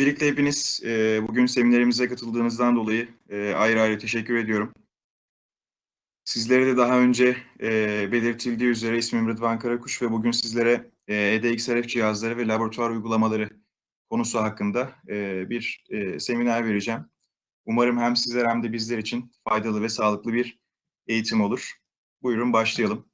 Öncelikle hepiniz e, bugün seminerimize katıldığınızdan dolayı e, ayrı ayrı teşekkür ediyorum. Sizlere de daha önce e, belirtildiği üzere ismim Rıdvan Karakuş ve bugün sizlere e, EDXRF cihazları ve laboratuvar uygulamaları konusu hakkında e, bir e, seminer vereceğim. Umarım hem sizler hem de bizler için faydalı ve sağlıklı bir eğitim olur. Buyurun başlayalım.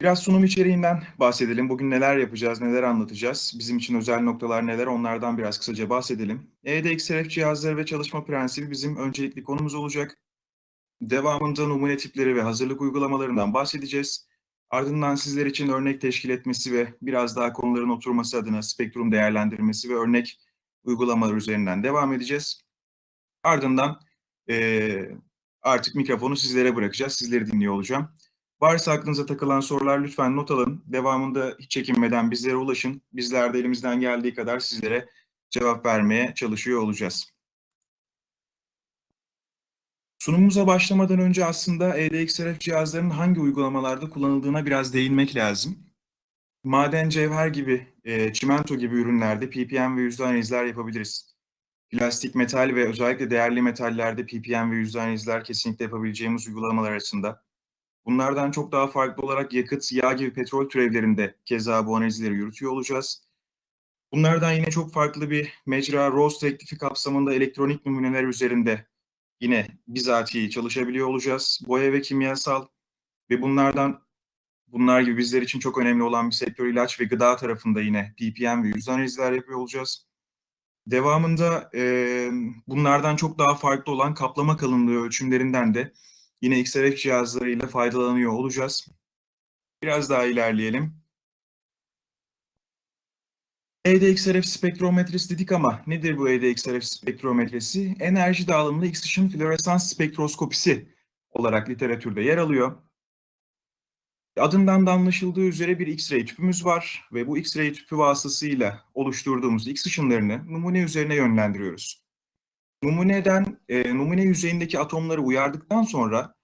Biraz sunum içeriğinden bahsedelim. Bugün neler yapacağız, neler anlatacağız, bizim için özel noktalar neler onlardan biraz kısaca bahsedelim. EDXRF cihazları ve çalışma prensibi bizim öncelikli konumuz olacak. Devamında numune tipleri ve hazırlık uygulamalarından bahsedeceğiz. Ardından sizler için örnek teşkil etmesi ve biraz daha konuların oturması adına spektrum değerlendirmesi ve örnek uygulamalar üzerinden devam edeceğiz. Ardından e, artık mikrofonu sizlere bırakacağız, sizleri dinliyor olacağım. Varsa aklınıza takılan sorular lütfen not alın. Devamında hiç çekinmeden bizlere ulaşın. Bizler de elimizden geldiği kadar sizlere cevap vermeye çalışıyor olacağız. Sunumumuza başlamadan önce aslında EDXRF cihazlarının hangi uygulamalarda kullanıldığına biraz değinmek lazım. Maden, cevher gibi, e, çimento gibi ürünlerde ppm ve yüzde analizler yapabiliriz. Plastik, metal ve özellikle değerli metallerde ppm ve yüzde analizler kesinlikle yapabileceğimiz uygulamalar arasında. Bunlardan çok daha farklı olarak yakıt, yağ gibi petrol türevlerinde keza bu analizleri yürütüyor olacağız. Bunlardan yine çok farklı bir mecra ROS teklifi kapsamında elektronik numuneler üzerinde yine bizatihi çalışabiliyor olacağız. Boya ve kimyasal ve bunlardan bunlar gibi bizler için çok önemli olan bir sektör ilaç ve gıda tarafında yine ppm ve yüz analizler yapıyor olacağız. Devamında e, bunlardan çok daha farklı olan kaplama kalınlığı ölçümlerinden de Yine XRF cihazlarıyla faydalanıyor olacağız. Biraz daha ilerleyelim. EDXRF spektrometresi dedik ama nedir bu EDXRF spektrometresi? Enerji dağılımlı X ışın floresans spektroskopisi olarak literatürde yer alıyor. Adından da anlaşıldığı üzere bir X-ray tüpümüz var ve bu X-ray tüpü vasıtasıyla oluşturduğumuz X ışınlarını numune üzerine yönlendiriyoruz. Numuneden, e, numune yüzeyindeki atomları uyardıktan sonra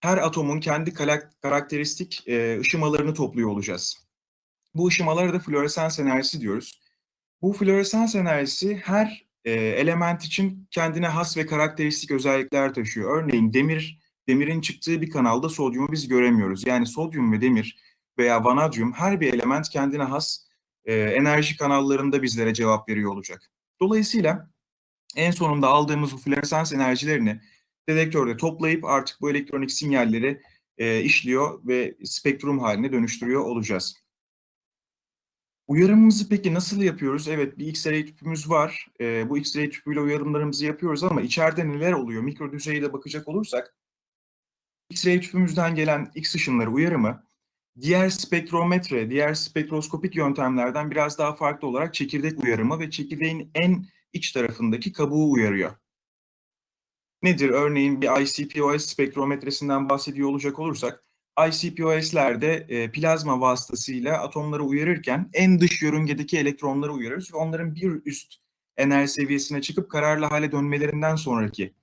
her atomun kendi karakteristik e, ışımalarını topluyor olacağız. Bu ışımalara da floresans enerjisi diyoruz. Bu floresans enerjisi her e, element için kendine has ve karakteristik özellikler taşıyor. Örneğin demir, demirin çıktığı bir kanalda sodyumu biz göremiyoruz. Yani sodyum ve demir veya vanadyum her bir element kendine has e, enerji kanallarında bizlere cevap veriyor olacak. Dolayısıyla en sonunda aldığımız bu floresans enerjilerini dedektörde toplayıp artık bu elektronik sinyalleri e, işliyor ve spektrum haline dönüştürüyor olacağız. Uyarımımızı peki nasıl yapıyoruz? Evet bir X-ray tüpümüz var. E, bu X-ray tüpüyle uyarımlarımızı yapıyoruz ama içeride neler oluyor? Mikro düzeyde bakacak olursak X-ray tüpümüzden gelen X ışınları uyarımı diğer spektrometre, diğer spektroskopik yöntemlerden biraz daha farklı olarak çekirdek uyarımı ve çekirdeğin en iç tarafındaki kabuğu uyarıyor. Nedir? Örneğin bir ICPOS spektrometresinden bahsediyor olacak olursak, ICPOS'lerde e, plazma vasıtasıyla atomları uyarırken en dış yörüngedeki elektronları uyarırız ve onların bir üst enerji seviyesine çıkıp kararlı hale dönmelerinden sonraki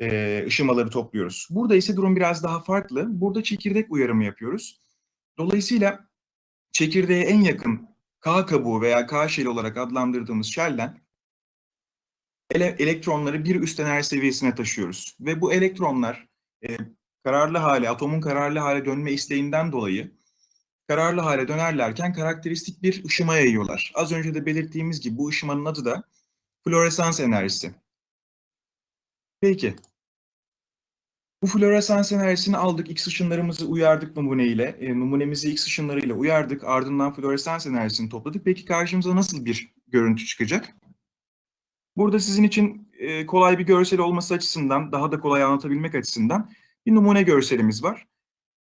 e, ışımaları topluyoruz. Burada ise durum biraz daha farklı. Burada çekirdek uyarımı yapıyoruz. Dolayısıyla çekirdeğe en yakın K kabuğu veya K şeli olarak adlandırdığımız şelden ele elektronları bir üst enerji seviyesine taşıyoruz. Ve bu elektronlar e, kararlı hale, atomun kararlı hale dönme isteğinden dolayı kararlı hale dönerlerken karakteristik bir ışıma yayıyorlar. Az önce de belirttiğimiz gibi bu ışımanın adı da floresans enerjisi. Peki. Bu floresans enerjisini aldık, X ışınlarımızı uyardık numuneyle, e, numunemizi X ışınlarıyla uyardık, ardından floresans enerjisini topladık. Peki karşımıza nasıl bir görüntü çıkacak? Burada sizin için e, kolay bir görsel olması açısından, daha da kolay anlatabilmek açısından bir numune görselimiz var.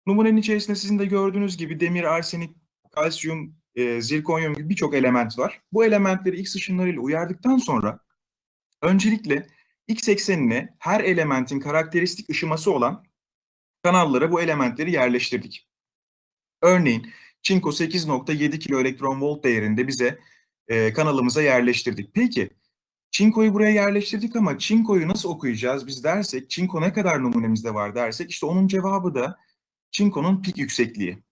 Numunenin içerisinde sizin de gördüğünüz gibi demir, arsenik, kalsiyum, e, zirkonyum gibi birçok element var. Bu elementleri X ışınlarıyla uyardıktan sonra öncelikle X eksenine her elementin karakteristik ışıması olan kanallara bu elementleri yerleştirdik. Örneğin çinko 8.7 kilo elektron volt değerinde bize e, kanalımıza yerleştirdik. Peki Çinko'yu buraya yerleştirdik ama Çinko'yu nasıl okuyacağız biz dersek, Çinko ne kadar numunemizde var dersek, işte onun cevabı da Çinko'nun pik yüksekliği.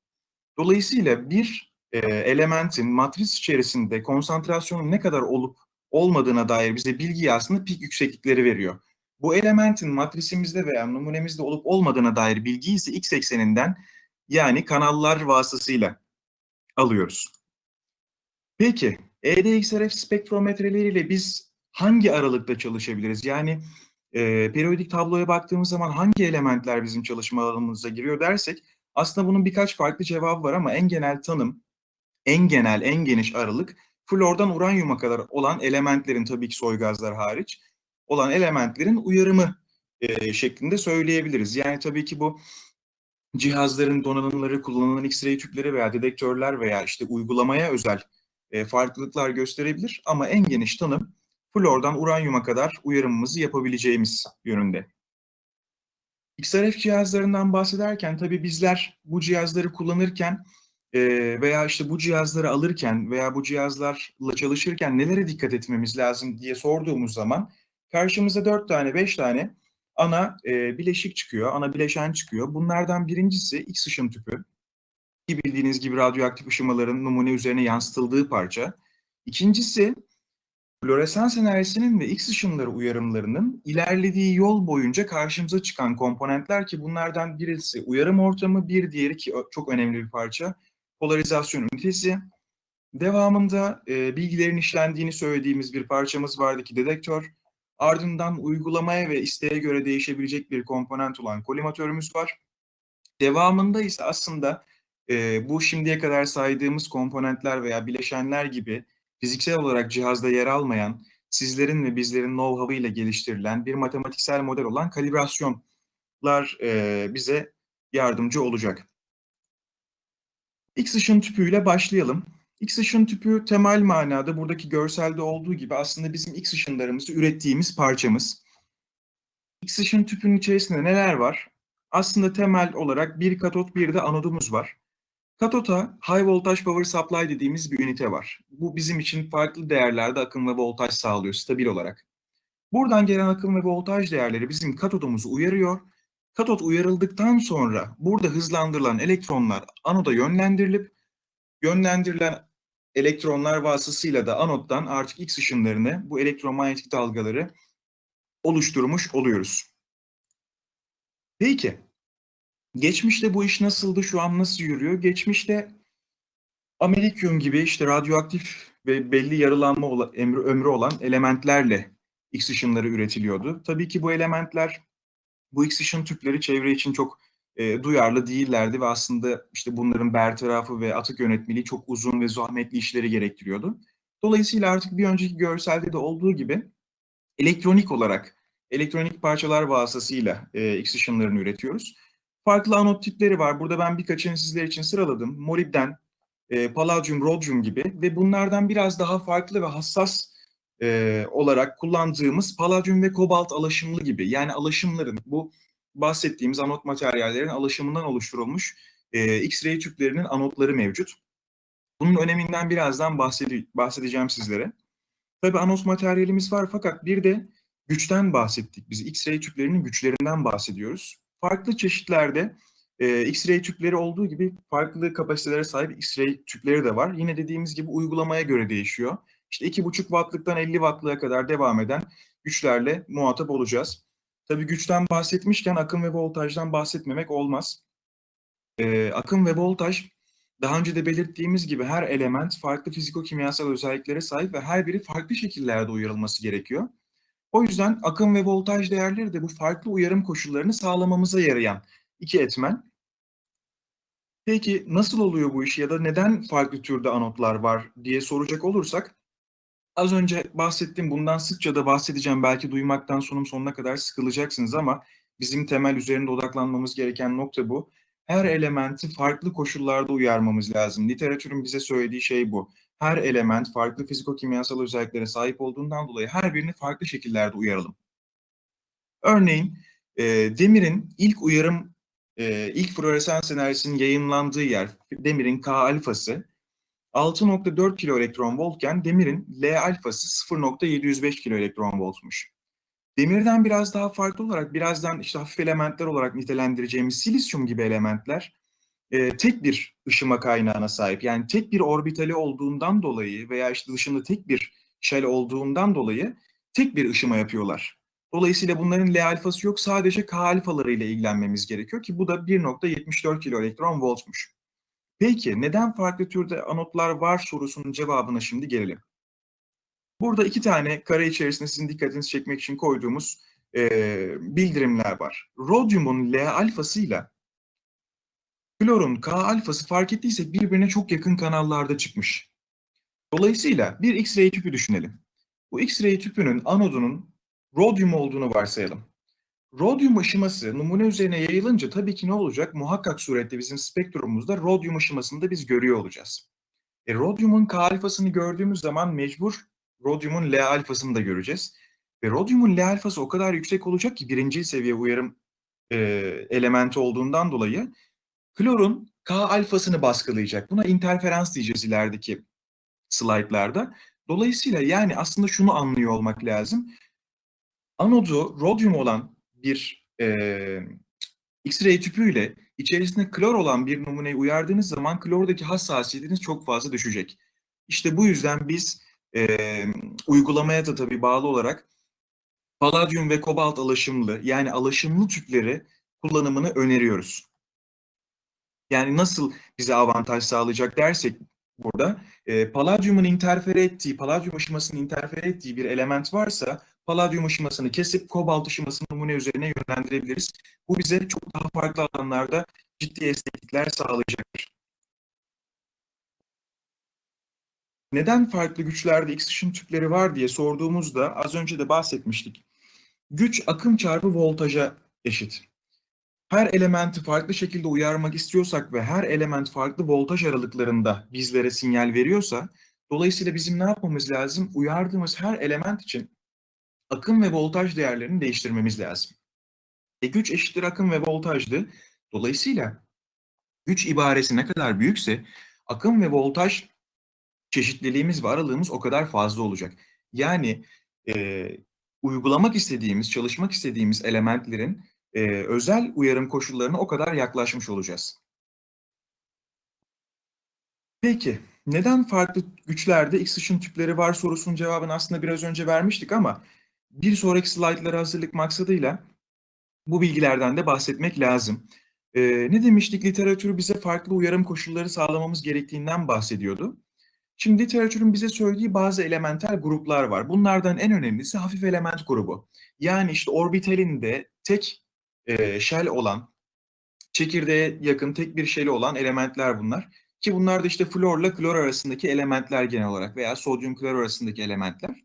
Dolayısıyla bir e, elementin matris içerisinde konsantrasyonun ne kadar olup olmadığına dair bize bilgiyi aslında pik yükseklikleri veriyor. Bu elementin matrisimizde veya numunemizde olup olmadığına dair bilgiyi ise x ekseninden yani kanallar vasıtasıyla alıyoruz. Peki EDXRF spektrometreleriyle biz hangi aralıkta çalışabiliriz? Yani e, periyodik tabloya baktığımız zaman hangi elementler bizim çalışma alanımıza giriyor dersek aslında bunun birkaç farklı cevabı var ama en genel tanım, en genel, en geniş aralık flordan uranyuma kadar olan elementlerin tabii ki soy gazlar hariç olan elementlerin uyarımı e, şeklinde söyleyebiliriz. Yani tabii ki bu cihazların donanımları, kullanılan X-ray tüpleri veya dedektörler veya işte uygulamaya özel e, farklılıklar gösterebilir ama en geniş tanım flordan uranyuma kadar uyarımımızı yapabileceğimiz yönünde. XRF cihazlarından bahsederken tabii bizler bu cihazları kullanırken e, veya işte bu cihazları alırken veya bu cihazlarla çalışırken nelere dikkat etmemiz lazım diye sorduğumuz zaman karşımıza dört tane, beş tane ana e, bileşik çıkıyor, ana bileşen çıkıyor. Bunlardan birincisi X ışın tüpü. Ki bildiğiniz gibi radyoaktif ışımaların numune üzerine yansıtıldığı parça. İkincisi floresans enerjisinin ve X ışınları uyarımlarının ilerlediği yol boyunca karşımıza çıkan komponentler ki bunlardan birisi uyarım ortamı, bir diğeri ki çok önemli bir parça polarizasyon ünitesi. Devamında e, bilgilerin işlendiğini söylediğimiz bir parçamız vardı ki dedektör. Ardından uygulamaya ve isteğe göre değişebilecek bir komponent olan kolimatörümüz var. Devamında ise aslında e, bu şimdiye kadar saydığımız komponentler veya bileşenler gibi fiziksel olarak cihazda yer almayan, sizlerin ve bizlerin know-how ile geliştirilen bir matematiksel model olan kalibrasyonlar e, bize yardımcı olacak. X ışın tüpüyle başlayalım. X ışın tüpü temel manada buradaki görselde olduğu gibi aslında bizim X ışınlarımızı ürettiğimiz parçamız. X ışın tüpünün içerisinde neler var? Aslında temel olarak bir katot bir de anodumuz var. Katota High Voltage Power Supply dediğimiz bir ünite var. Bu bizim için farklı değerlerde akım ve voltaj sağlıyor stabil olarak. Buradan gelen akım ve voltaj değerleri bizim katodumuzu uyarıyor. Katot uyarıldıktan sonra burada hızlandırılan elektronlar anoda yönlendirilip yönlendirilen elektronlar vasıtasıyla da anottan artık X ışınlarını, bu elektromanyetik dalgaları oluşturmuş oluyoruz. Peki, geçmişte bu iş nasıldı, şu an nasıl yürüyor? Geçmişte Amerikyum gibi işte radyoaktif ve belli yarılanma ömrü, ömrü olan elementlerle X ışınları üretiliyordu. Tabii ki bu elementler, bu X ışın tüpleri çevre için çok e, duyarlı değillerdi ve aslında işte bunların bertarafı ve atık yönetmeliği çok uzun ve zahmetli işleri gerektiriyordu. Dolayısıyla artık bir önceki görselde de olduğu gibi elektronik olarak, elektronik parçalar vasıtasıyla e, X ışınlarını üretiyoruz. Farklı anot tipleri var. Burada ben birkaçını sizler için sıraladım. Molibden, e, palladium, rhodium gibi ve bunlardan biraz daha farklı ve hassas e, olarak kullandığımız palladium ve kobalt alaşımlı gibi. Yani alaşımların bu bahsettiğimiz anot materyallerin alaşımından oluşturulmuş e, X-ray tüplerinin anotları mevcut. Bunun öneminden birazdan bahsede bahsedeceğim sizlere. Tabi anot materyalimiz var fakat bir de güçten bahsettik. Biz X-ray tüplerinin güçlerinden bahsediyoruz. Farklı çeşitlerde e, X-ray tüpleri olduğu gibi farklı kapasitelere sahip X-ray tüpleri de var. Yine dediğimiz gibi uygulamaya göre değişiyor. İşte 2,5 wattlıktan 50 wattlığa kadar devam eden güçlerle muhatap olacağız. Tabii güçten bahsetmişken akım ve voltajdan bahsetmemek olmaz. Ee, akım ve voltaj daha önce de belirttiğimiz gibi her element farklı fiziko-kimyasal özelliklere sahip ve her biri farklı şekillerde uyarılması gerekiyor. O yüzden akım ve voltaj değerleri de bu farklı uyarım koşullarını sağlamamıza yarayan iki etmen. Peki nasıl oluyor bu iş ya da neden farklı türde anotlar var diye soracak olursak Az önce bahsettiğim bundan sıkça da bahsedeceğim. Belki duymaktan sonum sonuna kadar sıkılacaksınız ama bizim temel üzerinde odaklanmamız gereken nokta bu. Her elementi farklı koşullarda uyarmamız lazım. Literatürün bize söylediği şey bu. Her element farklı fiziko-kimyasal özelliklere sahip olduğundan dolayı her birini farklı şekillerde uyaralım. Örneğin e, demirin ilk uyarım, e, ilk floresans enerjisinin yayınlandığı yer, demirin K alfası 6.4 kilo elektron voltken demirin L alfası 0.705 kilo elektron voltmuş. Demirden biraz daha farklı olarak birazdan işte hafif elementler olarak nitelendireceğimiz silisyum gibi elementler e, tek bir ışıma kaynağına sahip. Yani tek bir orbitali olduğundan dolayı veya işte dışında tek bir shell olduğundan dolayı tek bir ışıma yapıyorlar. Dolayısıyla bunların L alfası yok. Sadece K alfaları ile ilgilenmemiz gerekiyor ki bu da 1.74 kiloelektron voltmuş. Peki neden farklı türde anotlar var sorusunun cevabına şimdi gelelim. Burada iki tane kare içerisinde sizin dikkatinizi çekmek için koyduğumuz e, bildirimler var. Rodyumun L alfasıyla klorun K alfası fark ettiysek birbirine çok yakın kanallarda çıkmış. Dolayısıyla bir X-ray tüpü düşünelim. Bu X-ray tüpünün anodunun rodyum olduğunu varsayalım. Rodyum ışıması numune üzerine yayılınca tabii ki ne olacak? Muhakkak surette bizim spektrumumuzda rodyum ışımasını da biz görüyor olacağız. E, rodyumun K alfasını gördüğümüz zaman mecbur rodyumun L alfasını da göreceğiz. Ve rodyumun L alfası o kadar yüksek olacak ki birinci seviye uyarım e, elementi olduğundan dolayı klorun K alfasını baskılayacak. Buna interferans diyeceğiz ilerideki slaytlarda. Dolayısıyla yani aslında şunu anlıyor olmak lazım. Anodu rodyum olan bir e, X-ray tüpüyle içerisinde klor olan bir numuneyi uyardığınız zaman klordaki hassasiyetiniz çok fazla düşecek. İşte bu yüzden biz e, uygulamaya da tabii bağlı olarak paladyum ve kobalt alaşımlı yani alaşımlı tüpleri kullanımını öneriyoruz. Yani nasıl bize avantaj sağlayacak dersek burada e, paladyumun interfere ettiği, paladyum ışımasının interfere ettiği bir element varsa paladyum ışımasını kesip kobalt ışımasını numune üzerine yönlendirebiliriz. Bu bize çok daha farklı alanlarda ciddi esneklikler sağlayacaktır. Neden farklı güçlerde X ışın tüpleri var diye sorduğumuzda az önce de bahsetmiştik. Güç akım çarpı voltaja eşit. Her elementi farklı şekilde uyarmak istiyorsak ve her element farklı voltaj aralıklarında bizlere sinyal veriyorsa, dolayısıyla bizim ne yapmamız lazım? Uyardığımız her element için akım ve voltaj değerlerini değiştirmemiz lazım. E güç eşittir akım ve voltajdı. Dolayısıyla güç ibaresi ne kadar büyükse akım ve voltaj çeşitliliğimiz ve aralığımız o kadar fazla olacak. Yani e, uygulamak istediğimiz, çalışmak istediğimiz elementlerin e, özel uyarım koşullarına o kadar yaklaşmış olacağız. Peki, neden farklı güçlerde X ışın tüpleri var sorusunun cevabını aslında biraz önce vermiştik ama bir sonraki slaytlara hazırlık maksadıyla bu bilgilerden de bahsetmek lazım. Ee, ne demiştik? Literatür bize farklı uyarım koşulları sağlamamız gerektiğinden bahsediyordu. Şimdi literatürün bize söylediği bazı elementel gruplar var. Bunlardan en önemlisi hafif element grubu. Yani işte orbitalinde tek e, shell olan, çekirdeğe yakın tek bir shell'i olan elementler bunlar. Ki bunlar da işte florla klor arasındaki elementler genel olarak veya sodyum klor arasındaki elementler.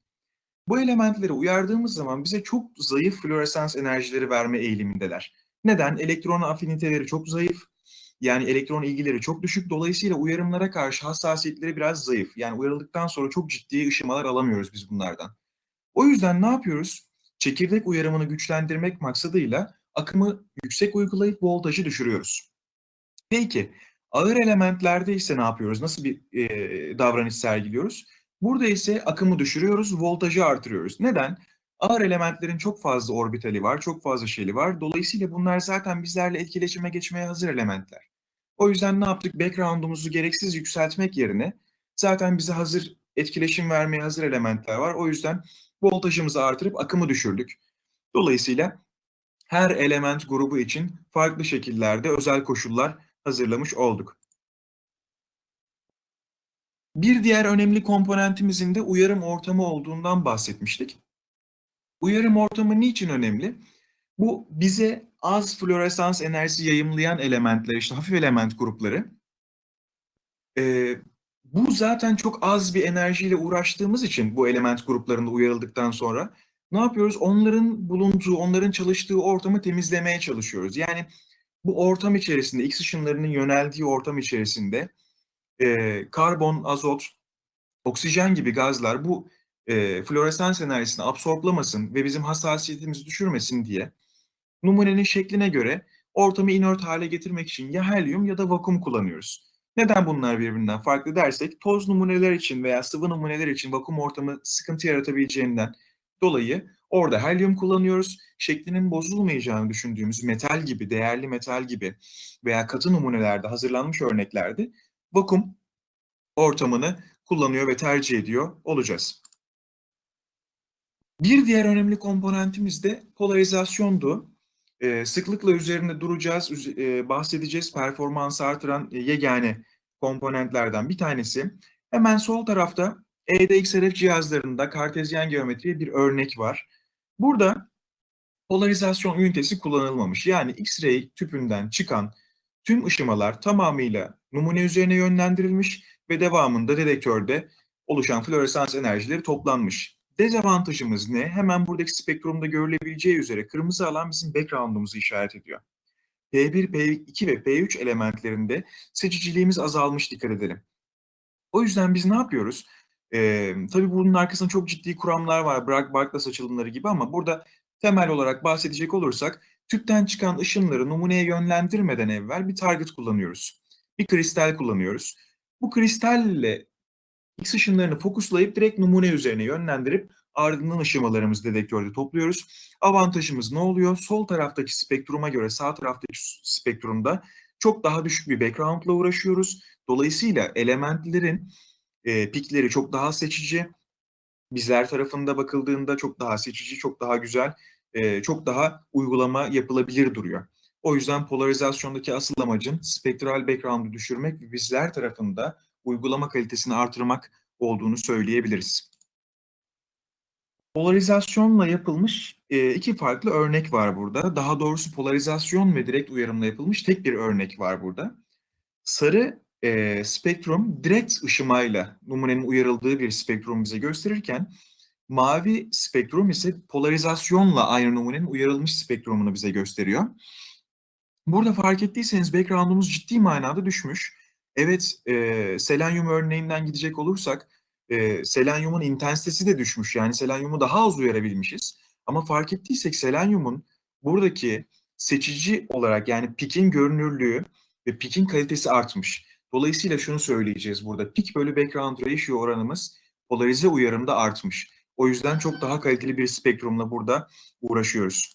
Bu elementleri uyardığımız zaman bize çok zayıf floresans enerjileri verme eğilimindeler. Neden? Elektron afiniteleri çok zayıf. Yani elektron ilgileri çok düşük. Dolayısıyla uyarımlara karşı hassasiyetleri biraz zayıf. Yani uyarıldıktan sonra çok ciddi ışımalar alamıyoruz biz bunlardan. O yüzden ne yapıyoruz? Çekirdek uyarımını güçlendirmek maksadıyla akımı yüksek uygulayıp voltajı düşürüyoruz. Peki ağır elementlerde ise ne yapıyoruz? Nasıl bir e, davranış sergiliyoruz? Burada ise akımı düşürüyoruz, voltajı artırıyoruz. Neden? Ağır elementlerin çok fazla orbitali var, çok fazla şeyli var. Dolayısıyla bunlar zaten bizlerle etkileşime geçmeye hazır elementler. O yüzden ne yaptık? Background'umuzu gereksiz yükseltmek yerine zaten bize hazır etkileşim vermeye hazır elementler var. O yüzden voltajımızı artırıp akımı düşürdük. Dolayısıyla her element grubu için farklı şekillerde özel koşullar hazırlamış olduk. Bir diğer önemli komponentimizin de uyarım ortamı olduğundan bahsetmiştik. Uyarım ortamı niçin önemli? Bu bize az floresans enerjisi yayımlayan elementler, işte hafif element grupları. Ee, bu zaten çok az bir enerjiyle uğraştığımız için bu element gruplarında uyarıldıktan sonra ne yapıyoruz? Onların bulunduğu, onların çalıştığı ortamı temizlemeye çalışıyoruz. Yani bu ortam içerisinde, X ışınlarının yöneldiği ortam içerisinde e, karbon, azot, oksijen gibi gazlar bu e, floresans enerjisini absorplamasın ve bizim hassasiyetimizi düşürmesin diye numunenin şekline göre ortamı inert hale getirmek için ya helyum ya da vakum kullanıyoruz. Neden bunlar birbirinden farklı dersek toz numuneler için veya sıvı numuneler için vakum ortamı sıkıntı yaratabileceğinden dolayı Orada helyum kullanıyoruz. Şeklinin bozulmayacağını düşündüğümüz metal gibi, değerli metal gibi veya katı numunelerde hazırlanmış örneklerde vakum ortamını kullanıyor ve tercih ediyor olacağız. Bir diğer önemli komponentimiz de polarizasyondu. Ee, sıklıkla üzerinde duracağız, e, bahsedeceğiz. Performansı artıran e, yegane komponentlerden bir tanesi. Hemen sol tarafta EDXRF cihazlarında kartezyen geometriye bir örnek var. Burada polarizasyon ünitesi kullanılmamış. Yani X-ray tüpünden çıkan tüm ışımalar tamamıyla numune üzerine yönlendirilmiş ve devamında dedektörde oluşan floresans enerjileri toplanmış. Dezavantajımız ne? Hemen buradaki spektrumda görülebileceği üzere kırmızı alan bizim background'umuzu işaret ediyor. P1, P2 ve P3 elementlerinde seçiciliğimiz azalmış dikkat edelim. O yüzden biz ne yapıyoruz? Ee, tabii bunun arkasında çok ciddi kuramlar var. Bragg Barklas açılımları gibi ama burada temel olarak bahsedecek olursak tüpten çıkan ışınları numuneye yönlendirmeden evvel bir target kullanıyoruz. Bir kristal kullanıyoruz. Bu kristalle X ışınlarını fokuslayıp direkt numune üzerine yönlendirip ardından ışımalarımızı dedektörde topluyoruz. Avantajımız ne oluyor? Sol taraftaki spektruma göre sağ taraftaki spektrumda çok daha düşük bir background'la uğraşıyoruz. Dolayısıyla elementlerin e, pikleri çok daha seçici. Bizler tarafında bakıldığında çok daha seçici, çok daha güzel, e, çok daha uygulama yapılabilir duruyor. O yüzden polarizasyondaki asıl amacın spektral background'u düşürmek ve bizler tarafında uygulama kalitesini artırmak olduğunu söyleyebiliriz. Polarizasyonla yapılmış iki farklı örnek var burada. Daha doğrusu polarizasyon ve direkt uyarımla yapılmış tek bir örnek var burada. Sarı e, spektrum direkt ışımayla numunenin uyarıldığı bir spektrum bize gösterirken mavi spektrum ise polarizasyonla aynı numunenin uyarılmış spektrumunu bize gösteriyor. Burada fark ettiyseniz background'umuz ciddi manada düşmüş. Evet, e, selenyum örneğinden gidecek olursak e, selenyumun intensitesi de düşmüş. Yani selenyumu daha az uyarabilmişiz. Ama fark ettiysek selenyumun buradaki seçici olarak yani pikin görünürlüğü ve pikin kalitesi artmış. Dolayısıyla şunu söyleyeceğiz burada. Pik bölü background ratio oranımız polarize uyarımda artmış. O yüzden çok daha kaliteli bir spektrumla burada uğraşıyoruz.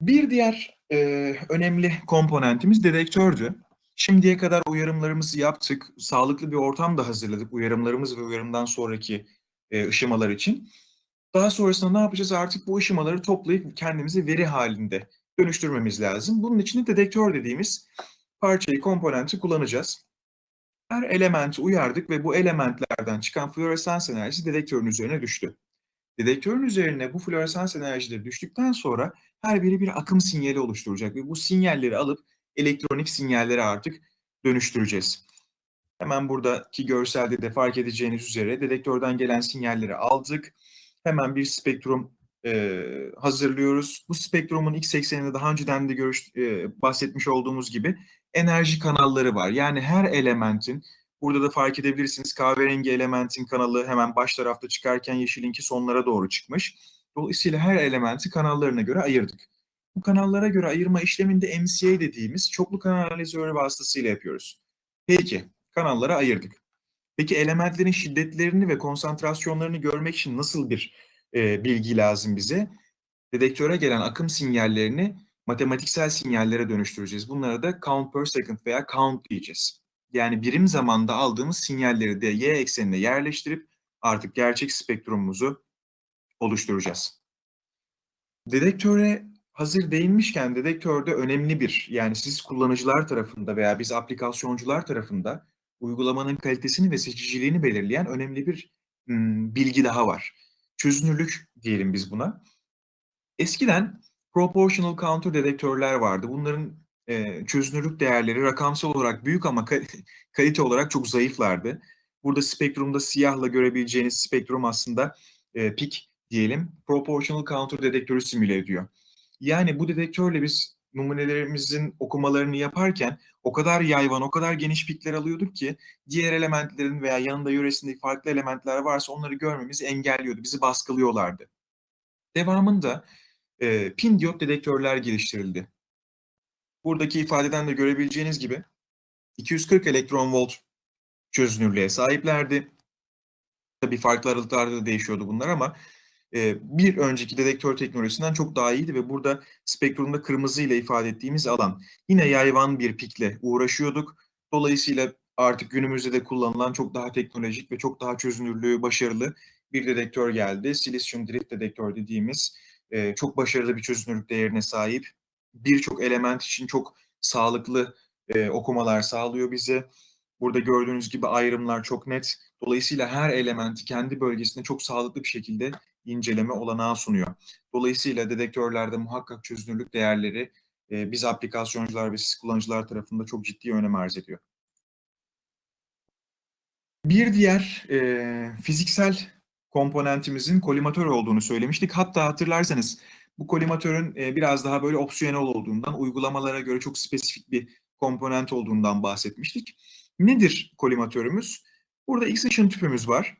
Bir diğer e, önemli komponentimiz dedektördü. Şimdiye kadar uyarımlarımızı yaptık. Sağlıklı bir ortam da hazırladık uyarımlarımız ve uyarımdan sonraki e, ışımalar için. Daha sonrasında ne yapacağız? Artık bu ışımaları toplayıp kendimizi veri halinde dönüştürmemiz lazım. Bunun için de dedektör dediğimiz parçayı, komponenti kullanacağız. Her elementi uyardık ve bu elementlerden çıkan floresans enerjisi dedektörün üzerine düştü. Dedektörün üzerine bu floresans enerjileri düştükten sonra her biri bir akım sinyali oluşturacak ve bu sinyalleri alıp elektronik sinyallere artık dönüştüreceğiz. Hemen buradaki görselde de fark edeceğiniz üzere dedektörden gelen sinyalleri aldık. Hemen bir spektrum e, hazırlıyoruz. Bu spektrumun x ekseninde daha önceden de görüş, e, bahsetmiş olduğumuz gibi enerji kanalları var. Yani her elementin, burada da fark edebilirsiniz kahverengi elementin kanalı hemen baş tarafta çıkarken yeşilinki sonlara doğru çıkmış. Dolayısıyla her elementi kanallarına göre ayırdık. Bu kanallara göre ayırma işleminde MCA dediğimiz çoklu kanal analizörü vasıtasıyla yapıyoruz. Peki, kanallara ayırdık. Peki elementlerin şiddetlerini ve konsantrasyonlarını görmek için nasıl bir e, bilgi lazım bize? Dedektöre gelen akım sinyallerini matematiksel sinyallere dönüştüreceğiz. Bunlara da count per second veya count diyeceğiz. Yani birim zamanda aldığımız sinyalleri de y eksenine yerleştirip artık gerçek spektrumumuzu oluşturacağız. Dedektöre hazır değinmişken dedektörde önemli bir yani siz kullanıcılar tarafında veya biz aplikasyoncular tarafında uygulamanın kalitesini ve seçiciliğini belirleyen önemli bir m, bilgi daha var. Çözünürlük diyelim biz buna. Eskiden proportional counter dedektörler vardı. Bunların e, çözünürlük değerleri rakamsal olarak büyük ama kalite olarak çok zayıflardı. Burada spektrumda siyahla görebileceğiniz spektrum aslında e, pik diyelim proportional counter dedektörü simüle ediyor. Yani bu dedektörle biz numunelerimizin okumalarını yaparken o kadar yayvan, o kadar geniş pikler alıyorduk ki diğer elementlerin veya yanında yöresindeki farklı elementler varsa onları görmemizi engelliyordu, bizi baskılıyorlardı. Devamında e, pin diyot dedektörler geliştirildi. Buradaki ifadeden de görebileceğiniz gibi 240 elektron volt çözünürlüğe sahiplerdi. Tabii farklı aralıklarda da değişiyordu bunlar ama bir önceki dedektör teknolojisinden çok daha iyiydi ve burada spektrumda kırmızıyla ifade ettiğimiz alan. Yine yayvan bir pikle uğraşıyorduk. Dolayısıyla artık günümüzde de kullanılan çok daha teknolojik ve çok daha çözünürlüğü başarılı bir dedektör geldi. Silisyum drift dedektör dediğimiz, eee, çok başarılı bir çözünürlük değerine sahip. Birçok element için çok sağlıklı, eee, okumalar sağlıyor bize. Burada gördüğünüz gibi ayrımlar çok net. Dolayısıyla her elementi kendi bölgesinde çok sağlıklı bir şekilde inceleme olanağı sunuyor. Dolayısıyla dedektörlerde muhakkak çözünürlük değerleri, eee, biz aplikasyoncular ve siz kullanıcılar tarafında çok ciddi önem arz ediyor. Bir diğer, eee, fiziksel komponentimizin kolimatör olduğunu söylemiştik. Hatta hatırlarsanız bu kolimatörün, eee, biraz daha böyle opsiyonel olduğundan, uygulamalara göre çok spesifik bir komponent olduğundan bahsetmiştik. Nedir kolimatörümüz? Burada X ışın tüpümüz var.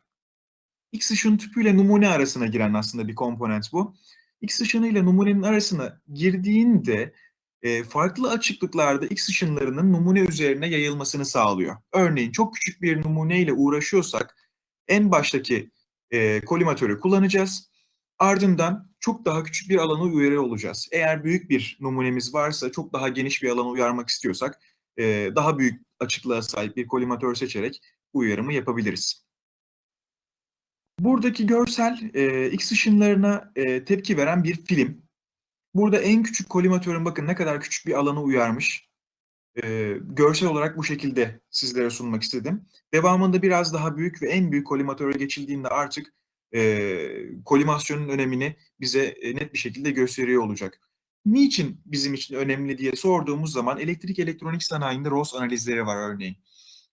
X ışın tüpüyle numune arasına giren aslında bir komponent bu. X ışınıyla numunenin arasına girdiğinde, eee, farklı açıklıklarda X ışınlarının numune üzerine yayılmasını sağlıyor. Örneğin çok küçük bir numuneyle uğraşıyorsak en baştaki, eee, kolimatörü kullanacağız. Ardından çok daha küçük bir alana uyarıyor olacağız. Eğer büyük bir numunemiz varsa, çok daha geniş bir alana uyarmak istiyorsak, eee, daha büyük açıklığa sahip bir kolimatör seçerek uyarımı yapabiliriz. Buradaki görsel, eee, X ışınlarına, eee, tepki veren bir film. Burada en küçük kolimatörün bakın ne kadar küçük bir alana uyarmış. Eee, görsel olarak bu şekilde sizlere sunmak istedim. Devamında biraz daha büyük ve en büyük kolimatöre geçildiğinde artık, eee, kolimasyonun önemini bize, eee, net bir şekilde gösteriyor olacak. Niçin bizim için önemli diye sorduğumuz zaman elektrik elektronik sanayinde ROS analizleri var örneğin.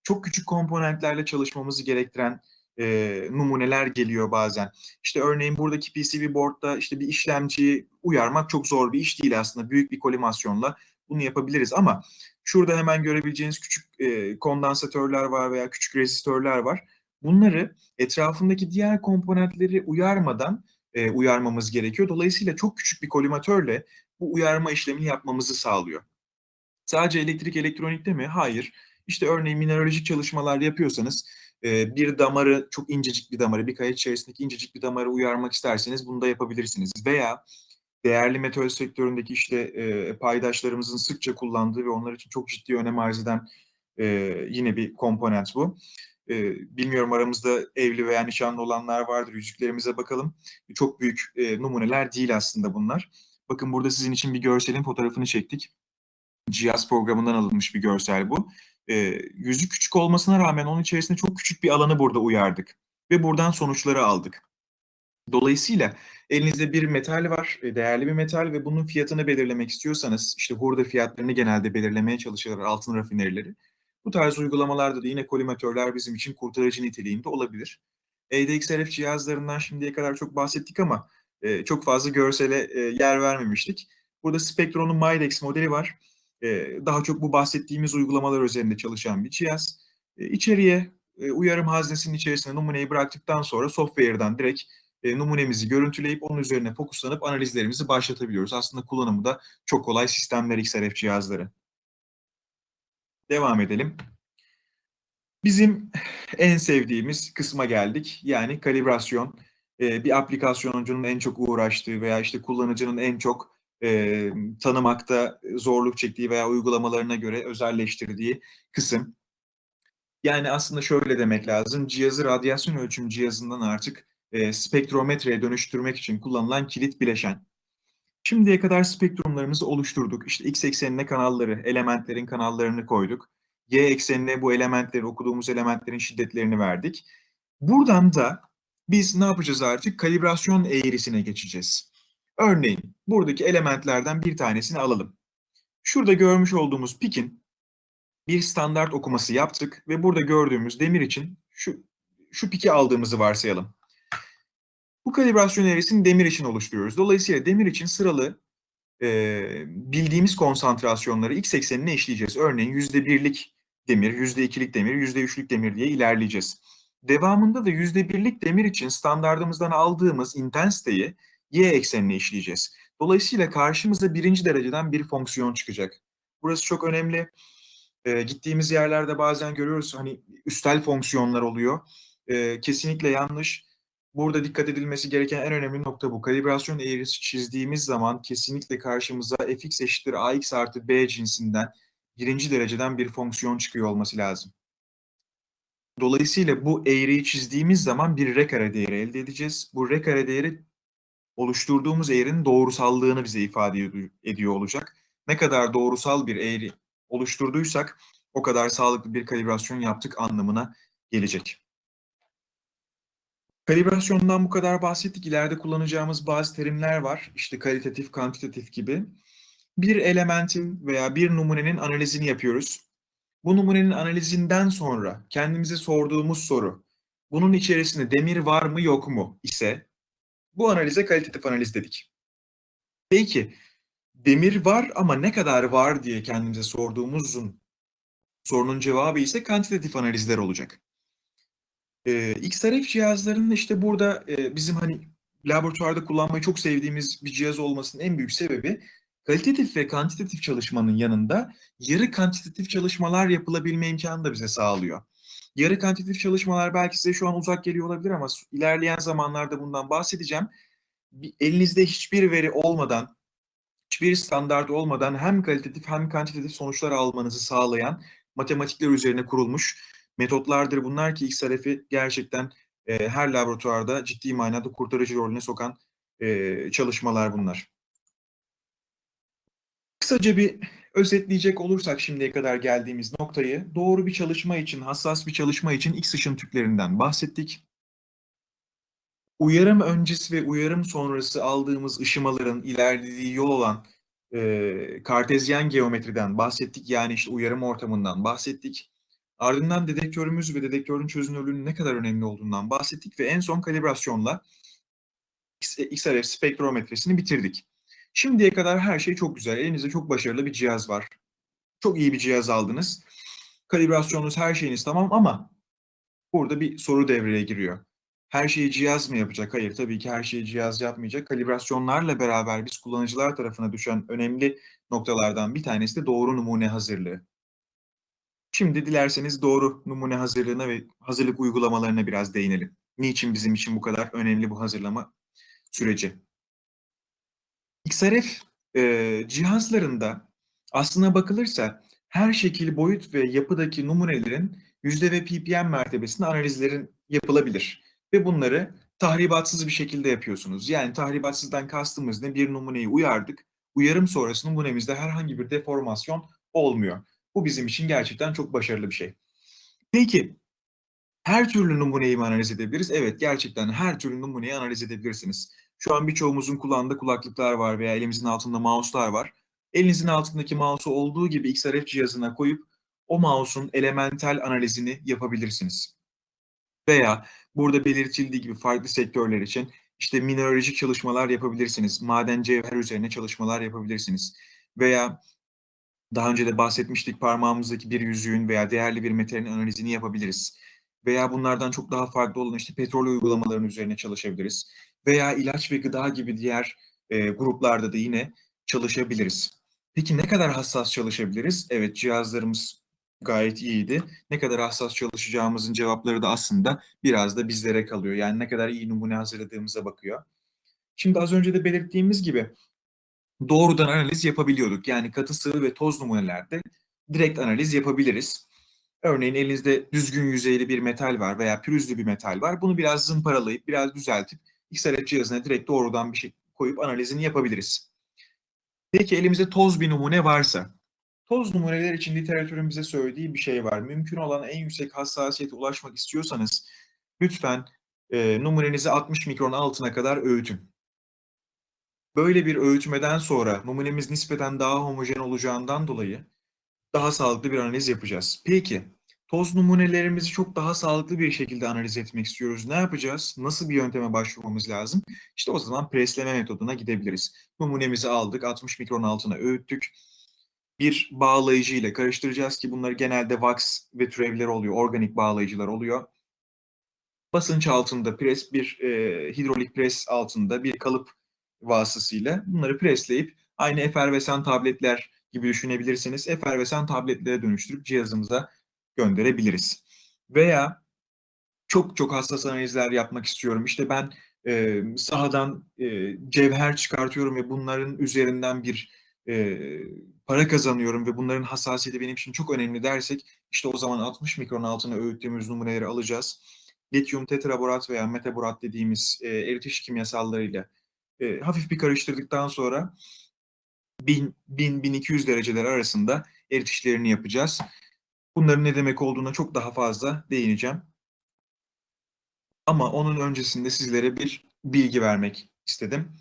Çok küçük komponentlerle çalışmamızı gerektiren, eee, numuneler geliyor bazen. İşte örneğin buradaki PCB board'da işte bir işlemciyi uyarmak çok zor bir iş değil aslında. Büyük bir kolimasyonla bunu yapabiliriz ama şurada hemen görebileceğiniz küçük, eee, kondansatörler var veya küçük rezistörler var. Bunları etrafındaki diğer komponentleri uyarmadan, eee, uyarmamız gerekiyor. Dolayısıyla çok küçük bir kolimatörle bu uyarma işlemini yapmamızı sağlıyor. Sadece elektrik elektronikte mi? Hayır. İşte örneğin mineralojik çalışmalar yapıyorsanız, eee, bir damarı, çok incecik bir damarı, bir kaya içerisindeki incecik bir damarı uyarmak isterseniz bunu da yapabilirsiniz. Veya değerli metal sektöründeki işte, eee, paydaşlarımızın sıkça kullandığı ve onlar için çok ciddi önem arz eden, eee, yine bir komponent bu. Bilmiyorum aramızda evli veya nişanlı olanlar vardır. Yüzüklerimize bakalım. Çok büyük, numuneler değil aslında bunlar. Bakın burada sizin için bir görselin fotoğrafını çektik. Cihaz programından alınmış bir görsel bu. Eee, yüzü küçük olmasına rağmen onun içerisinde çok küçük bir alanı burada uyardık ve buradan sonuçları aldık. Dolayısıyla elinizde bir metal var, eee, değerli bir metal ve bunun fiyatını belirlemek istiyorsanız, işte hurda fiyatlarını genelde belirlemeye çalışırlar altın rafinerileri. Bu tarz uygulamalarda da yine kolimatörler bizim için kurtarıcı niteliğinde olabilir. EDXRF cihazlarından şimdiye kadar çok bahsettik ama, çok fazla görsele, yer vermemiştik. Burada Spectron'un Midex modeli var. Daha çok bu bahsettiğimiz uygulamalar üzerinde çalışan bir cihaz. Eee, içeriye, eee, uyarım haznesinin içerisine numuneyi bıraktıktan sonra software'dan direkt, numunemizi görüntüleyip onun üzerine fokuslanıp analizlerimizi başlatabiliyoruz. Aslında kullanımı da çok kolay sistemler XRF cihazları. Devam edelim. Bizim en sevdiğimiz kısma geldik. Yani kalibrasyon. Bir aplikasyoncu'nun en çok uğraştığı veya işte kullanıcının en çok, eee, tanımakta zorluk çektiği veya uygulamalarına göre özelleştirdiği kısım. Yani aslında şöyle demek lazım, cihazı radyasyon ölçüm cihazından artık, eee, spektrometreye dönüştürmek için kullanılan kilit bileşen. Şimdiye kadar spektrumlarımızı oluşturduk. İşte X eksenine kanalları, elementlerin kanallarını koyduk. Y eksenine bu elementleri, okuduğumuz elementlerin şiddetlerini verdik. Buradan da biz ne yapacağız artık? Kalibrasyon eğrisine geçeceğiz. Örneğin buradaki elementlerden bir tanesini alalım. Şurada görmüş olduğumuz pikin bir standart okuması yaptık ve burada gördüğümüz demir için şu şu piki aldığımızı varsayalım. Bu kalibrasyon eğrisini demir için oluşturuyoruz. Dolayısıyla demir için sıralı, eee, bildiğimiz konsantrasyonları X eksenine eşleyeceğiz. Örneğin %1'lik demir, %2'lik demir, %3'lük demir diye ilerleyeceğiz. Devamında da %1'lik demir için standardımızdan aldığımız intensiteyi Y eksenine eşleyeceğiz. Dolayısıyla karşımıza 1'inci dereceden bir fonksiyon çıkacak. Burası çok önemli. Eee, gittiğimiz yerlerde bazen görüyoruz, hani, üstel fonksiyonlar oluyor. Eee, kesinlikle yanlış. Burada dikkat edilmesi gereken en önemli nokta bu. Kalibrasyon eğrisi çizdiğimiz zaman kesinlikle karşımıza fx eşittir ax artı b cinsinden birinci dereceden bir fonksiyon çıkıyor olması lazım. Dolayısıyla bu eğriyi çizdiğimiz zaman bir r kare değeri elde edeceğiz. Bu r kare değeri oluşturduğumuz eğrinin doğrusallığını bize ifade ediyor olacak. Ne kadar doğrusal bir eğri oluşturduysak o kadar sağlıklı bir kalibrasyon yaptık anlamına gelecek. Kalibrasyondan bu kadar bahsettik. İleride kullanacağımız bazı terimler var. İşte kalitatif, kantitatif gibi. Bir elementin veya bir numunenin analizini yapıyoruz. Bu numunenin analizinden sonra kendimize sorduğumuz soru, bunun içerisinde demir var mı yok mu ise bu analize kalitatif analiz dedik. Peki, demir var ama ne kadar var diye kendimize sorduğumuzun sorunun cevabı ise kantitatif analizler olacak. Ee, XRF cihazlarının işte burada e, bizim hani laboratuvarda kullanmayı çok sevdiğimiz bir cihaz olmasının en büyük sebebi kalitatif ve kantitatif çalışmanın yanında yarı kantitatif çalışmalar yapılabilme imkanı da bize sağlıyor. Yarı kantitatif çalışmalar belki size şu an uzak geliyor olabilir ama ilerleyen zamanlarda bundan bahsedeceğim. Elinizde hiçbir veri olmadan, hiçbir standart olmadan hem kalitatif hem kantitatif sonuçlar almanızı sağlayan matematikler üzerine kurulmuş metotlardır bunlar ki XRF'i gerçekten e, her laboratuvarda ciddi manada kurtarıcı rolüne sokan e, çalışmalar bunlar. Kısaca bir özetleyecek olursak şimdiye kadar geldiğimiz noktayı doğru bir çalışma için, hassas bir çalışma için X ışın tüplerinden bahsettik. Uyarım öncesi ve uyarım sonrası aldığımız ışımaların ilerlediği yol olan e, kartezyen geometriden bahsettik. Yani işte uyarım ortamından bahsettik. Ardından dedektörümüz ve dedektörün çözünürlüğünün ne kadar önemli olduğundan bahsettik ve en son kalibrasyonla XRF spektrometresini bitirdik. Şimdiye kadar her şey çok güzel. Elinizde çok başarılı bir cihaz var. Çok iyi bir cihaz aldınız. Kalibrasyonunuz, her şeyiniz tamam ama burada bir soru devreye giriyor. Her şeyi cihaz mı yapacak? Hayır, tabii ki her şeyi cihaz yapmayacak. Kalibrasyonlarla beraber biz kullanıcılar tarafına düşen önemli noktalardan bir tanesi de doğru numune hazırlığı. Şimdi dilerseniz doğru numune hazırlığına ve hazırlık uygulamalarına biraz değinelim. Niçin bizim için bu kadar önemli bu hazırlama süreci? XRF e, cihazlarında aslına bakılırsa her şekil, boyut ve yapıdaki numunelerin yüzde ve ppm mertebesinde analizlerin yapılabilir. Ve bunları tahribatsız bir şekilde yapıyorsunuz. Yani tahribatsızdan kastımız ne? Bir numuneyi uyardık. Uyarım sonrası numunemizde herhangi bir deformasyon olmuyor. Bu bizim için gerçekten çok başarılı bir şey. Peki, her türlü numuneyi mi analiz edebiliriz? Evet, gerçekten her türlü numuneyi analiz edebilirsiniz. Şu an birçoğumuzun kullandığı kulaklıklar var veya elimizin altında mouse'lar var. Elinizin altındaki mouse'u olduğu gibi XRF cihazına koyup o mouse'un elementel analizini yapabilirsiniz. Veya burada belirtildiği gibi farklı sektörler için işte mineralojik çalışmalar yapabilirsiniz. Maden cevher üzerine çalışmalar yapabilirsiniz. Veya daha önce de bahsetmiştik parmağımızdaki bir yüzüğün veya değerli bir metalin analizini yapabiliriz. Veya bunlardan çok daha farklı olan işte petrol uygulamalarının üzerine çalışabiliriz. Veya ilaç ve gıda gibi diğer e, gruplarda da yine çalışabiliriz. Peki ne kadar hassas çalışabiliriz? Evet cihazlarımız gayet iyiydi. Ne kadar hassas çalışacağımızın cevapları da aslında biraz da bizlere kalıyor. Yani ne kadar iyi numune hazırladığımıza bakıyor. Şimdi az önce de belirttiğimiz gibi doğrudan analiz yapabiliyorduk. Yani katı sıvı ve toz numunelerde direkt analiz yapabiliriz. Örneğin elinizde düzgün yüzeyli bir metal var veya pürüzlü bir metal var. Bunu biraz zımparalayıp, biraz düzeltip XRF cihazına direkt doğrudan bir şey koyup analizini yapabiliriz. Peki elimizde toz bir numune varsa, toz numuneler için literatürün bize söylediği bir şey var. Mümkün olan en yüksek hassasiyete ulaşmak istiyorsanız lütfen e, numunenizi 60 mikron altına kadar öğütün. Böyle bir öğütmeden sonra numunemiz nispeten daha homojen olacağından dolayı daha sağlıklı bir analiz yapacağız. Peki, toz numunelerimizi çok daha sağlıklı bir şekilde analiz etmek istiyoruz. Ne yapacağız? Nasıl bir yönteme başvurmamız lazım? İşte o zaman presleme metoduna gidebiliriz. Numunemizi aldık, 60 mikron altına öğüttük. Bir bağlayıcı ile karıştıracağız ki bunlar genelde wax ve türevleri oluyor, organik bağlayıcılar oluyor. Basınç altında pres, bir e, hidrolik pres altında bir kalıp vasıtasıyla bunları presleyip aynı efervesan tabletler gibi düşünebilirsiniz. Efervesan tabletlere dönüştürüp cihazımıza gönderebiliriz. Veya çok çok hassas analizler yapmak istiyorum. İşte ben e, sahadan e, cevher çıkartıyorum ve bunların üzerinden bir e, para kazanıyorum ve bunların hassasiyeti benim için çok önemli dersek işte o zaman 60 mikron altına öğüttüğümüz numuneleri alacağız. Lityum tetraborat veya metaborat dediğimiz e, eritiş kimyasallarıyla e, hafif bir karıştırdıktan sonra 1000-1200 dereceler arasında eritişlerini yapacağız. Bunların ne demek olduğuna çok daha fazla değineceğim. Ama onun öncesinde sizlere bir bilgi vermek istedim.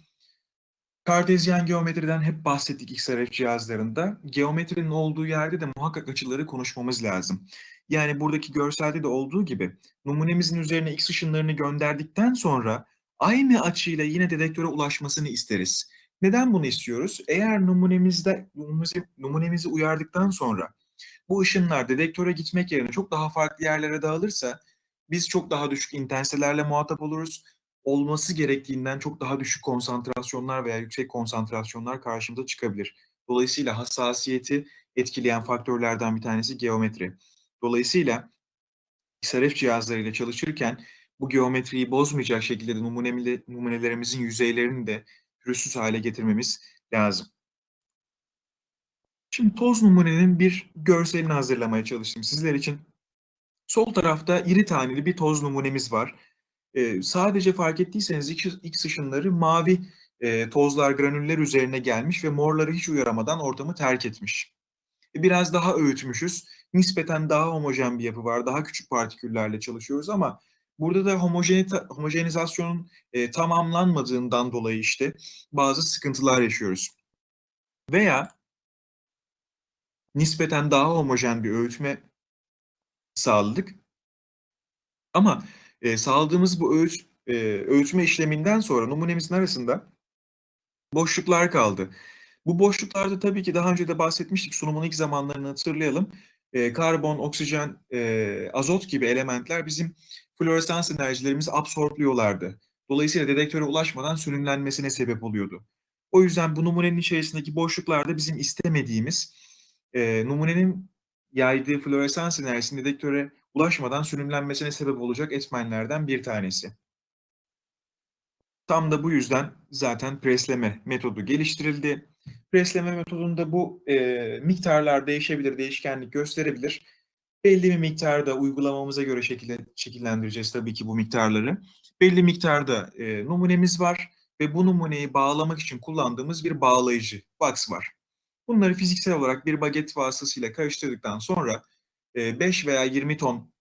Kartezyen geometriden hep bahsettik XRF cihazlarında. Geometrinin olduğu yerde de muhakkak açıları konuşmamız lazım. Yani buradaki görselde de olduğu gibi numunemizin üzerine X ışınlarını gönderdikten sonra aynı açıyla yine dedektöre ulaşmasını isteriz. Neden bunu istiyoruz? Eğer numunemizde numunemizi, numunemizi uyardıktan sonra bu ışınlar dedektöre gitmek yerine çok daha farklı yerlere dağılırsa biz çok daha düşük intenselerle muhatap oluruz. Olması gerektiğinden çok daha düşük konsantrasyonlar veya yüksek konsantrasyonlar karşımıza çıkabilir. Dolayısıyla hassasiyeti etkileyen faktörlerden bir tanesi geometri. Dolayısıyla XRF cihazlarıyla çalışırken bu geometriyi bozmayacak şekilde de numunelerimizin yüzeylerini de pürüzsüz hale getirmemiz lazım. Şimdi toz numunenin bir görselini hazırlamaya çalıştım sizler için. Sol tarafta iri taneli bir toz numunemiz var. Ee, sadece fark ettiyseniz X, ışınları mavi e, tozlar, granüller üzerine gelmiş ve morları hiç uyaramadan ortamı terk etmiş. E, biraz daha öğütmüşüz. Nispeten daha homojen bir yapı var. Daha küçük partiküllerle çalışıyoruz ama burada da homojenizasyonun e, tamamlanmadığından dolayı işte bazı sıkıntılar yaşıyoruz. Veya nispeten daha homojen bir öğütme sağladık. Ama e, sağladığımız bu ölç, e, ölçme işleminden sonra numunemizin arasında boşluklar kaldı. Bu boşluklarda tabii ki daha önce de bahsetmiştik sunumun ilk zamanlarını hatırlayalım. E, karbon, oksijen, e, azot gibi elementler bizim floresans enerjilerimizi absorbliyorlardı. Dolayısıyla dedektöre ulaşmadan sönümlenmesine sebep oluyordu. O yüzden bu numunenin içerisindeki boşluklarda bizim istemediğimiz e, numunenin yaydığı floresans enerjisinin dedektöre ulaşmadan sürümlenmesine sebep olacak etmenlerden bir tanesi. Tam da bu yüzden zaten presleme metodu geliştirildi. Presleme metodunda bu e, miktarlar değişebilir, değişkenlik gösterebilir. Belli bir miktarda uygulamamıza göre şekil, şekillendireceğiz tabii ki bu miktarları. Belli miktarda e, numunemiz var ve bu numuneyi bağlamak için kullandığımız bir bağlayıcı, box var. Bunları fiziksel olarak bir baget vasıtasıyla karıştırdıktan sonra 5 veya 20 ton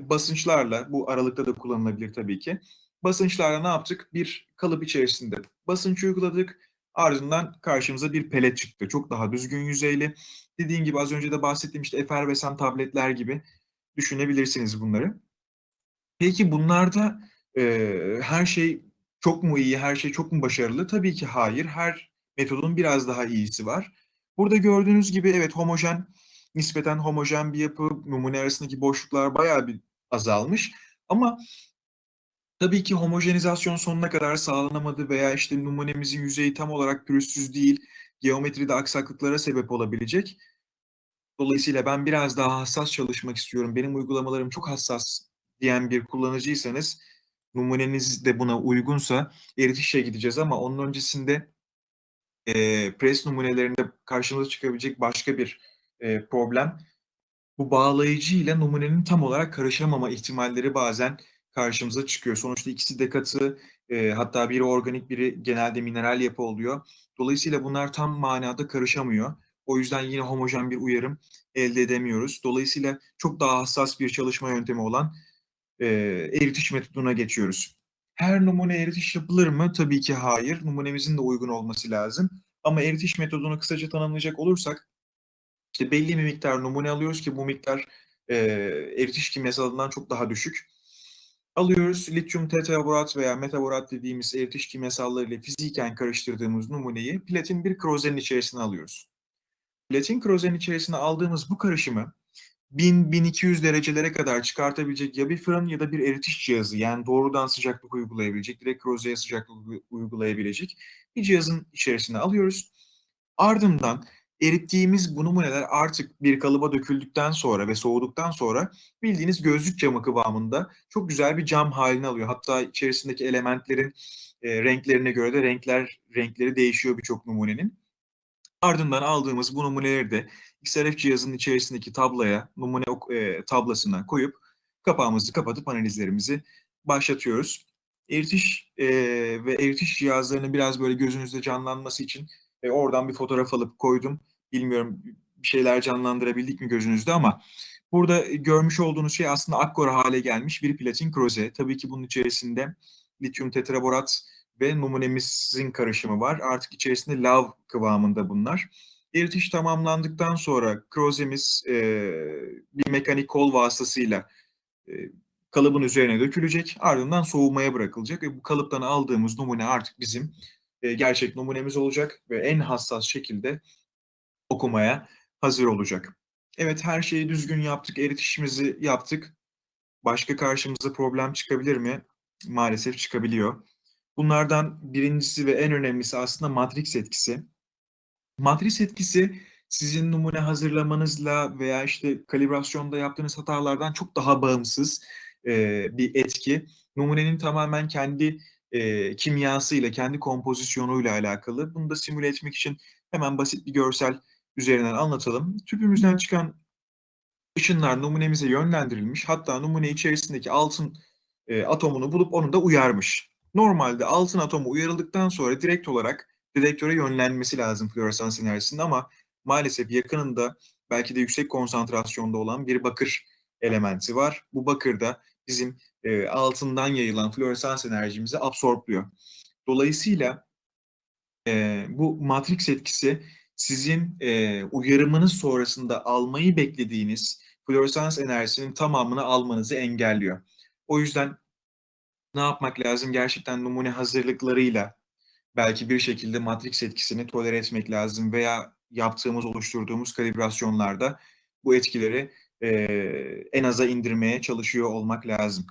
basınçlarla, bu aralıkta da kullanılabilir tabii ki, basınçlarla ne yaptık? Bir kalıp içerisinde basınç uyguladık, ardından karşımıza bir pelet çıktı. Çok daha düzgün yüzeyli. Dediğim gibi az önce de bahsettiğim işte efervesan tabletler gibi düşünebilirsiniz bunları. Peki bunlarda e, her şey çok mu iyi, her şey çok mu başarılı? Tabii ki hayır. Her metodun biraz daha iyisi var. Burada gördüğünüz gibi evet homojen, nispeten homojen bir yapı, numune arasındaki boşluklar bayağı bir azalmış. Ama tabii ki homojenizasyon sonuna kadar sağlanamadı veya işte numunemizin yüzeyi tam olarak pürüzsüz değil, geometride aksaklıklara sebep olabilecek. Dolayısıyla ben biraz daha hassas çalışmak istiyorum, benim uygulamalarım çok hassas diyen bir kullanıcıysanız, numuneniz de buna uygunsa eritişe gideceğiz ama onun öncesinde e, pres numunelerinde karşımıza çıkabilecek başka bir e, problem. Bu bağlayıcı ile numunenin tam olarak karışamama ihtimalleri bazen karşımıza çıkıyor. Sonuçta ikisi de katı, e, hatta biri organik, biri genelde mineral yapı oluyor. Dolayısıyla bunlar tam manada karışamıyor. O yüzden yine homojen bir uyarım elde edemiyoruz. Dolayısıyla çok daha hassas bir çalışma yöntemi olan e, eritiş metoduna geçiyoruz. Her numune eritiş yapılır mı? Tabii ki hayır. Numunemizin de uygun olması lazım. Ama eritiş metodunu kısaca tanımlayacak olursak, işte belli bir miktar numune alıyoruz ki bu miktar e, eritiş kimyasalından çok daha düşük. Alıyoruz lityum tetraborat veya metaborat dediğimiz eritiş kimyasalları ile fiziken karıştırdığımız numuneyi platin bir krozenin içerisine alıyoruz. Platin krozenin içerisine aldığımız bu karışımı 1000-1200 derecelere kadar çıkartabilecek ya bir fırın ya da bir eritiş cihazı yani doğrudan sıcaklık uygulayabilecek, direkt rozeye sıcaklık uygulayabilecek bir cihazın içerisine alıyoruz. Ardından Erittiğimiz bu numuneler artık bir kalıba döküldükten sonra ve soğuduktan sonra bildiğiniz gözlük camı kıvamında çok güzel bir cam haline alıyor. Hatta içerisindeki elementlerin e, renklerine göre de renkler renkleri değişiyor birçok numunenin. Ardından aldığımız bu numuneleri de XRF cihazının içerisindeki tabloya, numune e, tablasına koyup kapağımızı kapatıp analizlerimizi başlatıyoruz. Eritiş e, ve eritiş cihazlarının biraz böyle gözünüzde canlanması için e, oradan bir fotoğraf alıp koydum. Bilmiyorum bir şeyler canlandırabildik mi gözünüzde ama burada görmüş olduğunuz şey aslında akkor hale gelmiş bir platin kroze. Tabii ki bunun içerisinde lityum tetraborat ve numunemizin karışımı var. Artık içerisinde lav kıvamında bunlar. Eritiş tamamlandıktan sonra krozemiz e, bir mekanik kol vasıtasıyla e, kalıbın üzerine dökülecek. Ardından soğumaya bırakılacak ve bu kalıptan aldığımız numune artık bizim e, gerçek numunemiz olacak ve en hassas şekilde okumaya hazır olacak. Evet her şeyi düzgün yaptık, eritişimizi yaptık. Başka karşımıza problem çıkabilir mi? Maalesef çıkabiliyor. Bunlardan birincisi ve en önemlisi aslında matrix etkisi. Matrix etkisi sizin numune hazırlamanızla veya işte kalibrasyonda yaptığınız hatalardan çok daha bağımsız e, bir etki. Numunenin tamamen kendi e, kimyasıyla, kendi kompozisyonuyla alakalı. Bunu da simüle etmek için hemen basit bir görsel üzerinden anlatalım. Tüpümüzden çıkan ışınlar numunemize yönlendirilmiş. Hatta numune içerisindeki altın e, atomunu bulup onu da uyarmış. Normalde altın atomu uyarıldıktan sonra direkt olarak detektöre yönlenmesi lazım floresans enerjisinde ama maalesef yakınında belki de yüksek konsantrasyonda olan bir bakır elementi var. Bu bakır da bizim e, altından yayılan floresans enerjimizi absorpluyor. Dolayısıyla e, bu matrix etkisi sizin e, uyarımınız sonrasında almayı beklediğiniz floresans enerjisinin tamamını almanızı engelliyor. O yüzden ne yapmak lazım? Gerçekten numune hazırlıklarıyla belki bir şekilde matrix etkisini tolere etmek lazım veya yaptığımız, oluşturduğumuz kalibrasyonlarda bu etkileri e, en aza indirmeye çalışıyor olmak lazım.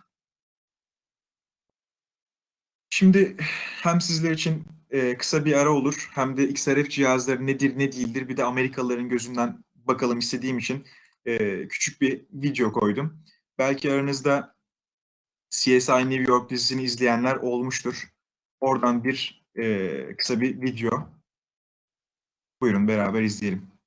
Şimdi hem sizler için e, kısa bir ara olur hem de XRF cihazları nedir ne değildir bir de Amerikalıların gözünden bakalım istediğim için e, küçük bir video koydum. Belki aranızda CSI New York dizisini izleyenler olmuştur. Oradan bir e, kısa bir video. Buyurun beraber izleyelim.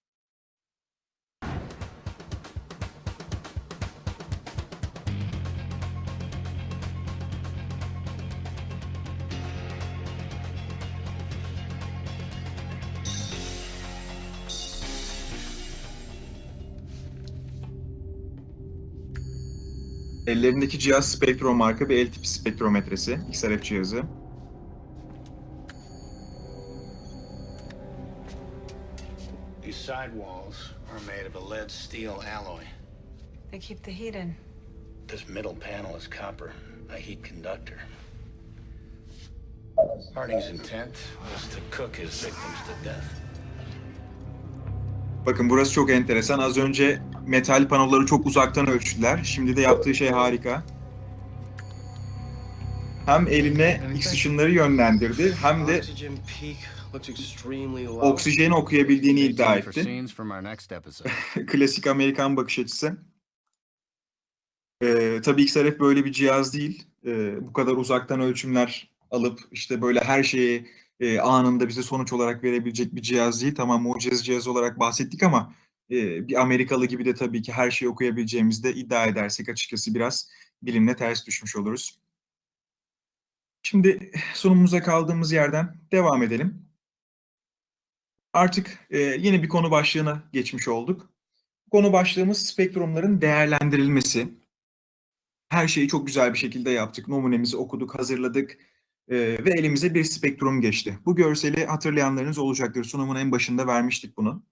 Ellerindeki cihaz Spectrum marka bir el tipi spektrometresi, XRF cihazı. These sidewalls are made of a lead steel alloy. They keep the heat in. This middle panel is copper, a heat conductor. Harding's intent was to cook his victims to death. Bakın burası çok enteresan. Az önce metal panoları çok uzaktan ölçtüler. Şimdi de yaptığı şey harika. Hem eline X ışınları yönlendirdi hem de oksijeni okuyabildiğini iddia etti. Klasik Amerikan bakış açısı. Ee, tabii XRF böyle bir cihaz değil. Ee, bu kadar uzaktan ölçümler alıp işte böyle her şeyi e, anında bize sonuç olarak verebilecek bir cihaz değil. Tamam mucize cihaz olarak bahsettik ama bir Amerikalı gibi de tabii ki her şeyi okuyabileceğimizi de iddia edersek açıkçası biraz bilimle ters düşmüş oluruz. Şimdi sunumumuza kaldığımız yerden devam edelim. Artık e, yeni bir konu başlığına geçmiş olduk. Konu başlığımız spektrumların değerlendirilmesi. Her şeyi çok güzel bir şekilde yaptık. Numunemizi okuduk, hazırladık ve elimize bir spektrum geçti. Bu görseli hatırlayanlarınız olacaktır. Sunumun en başında vermiştik bunu.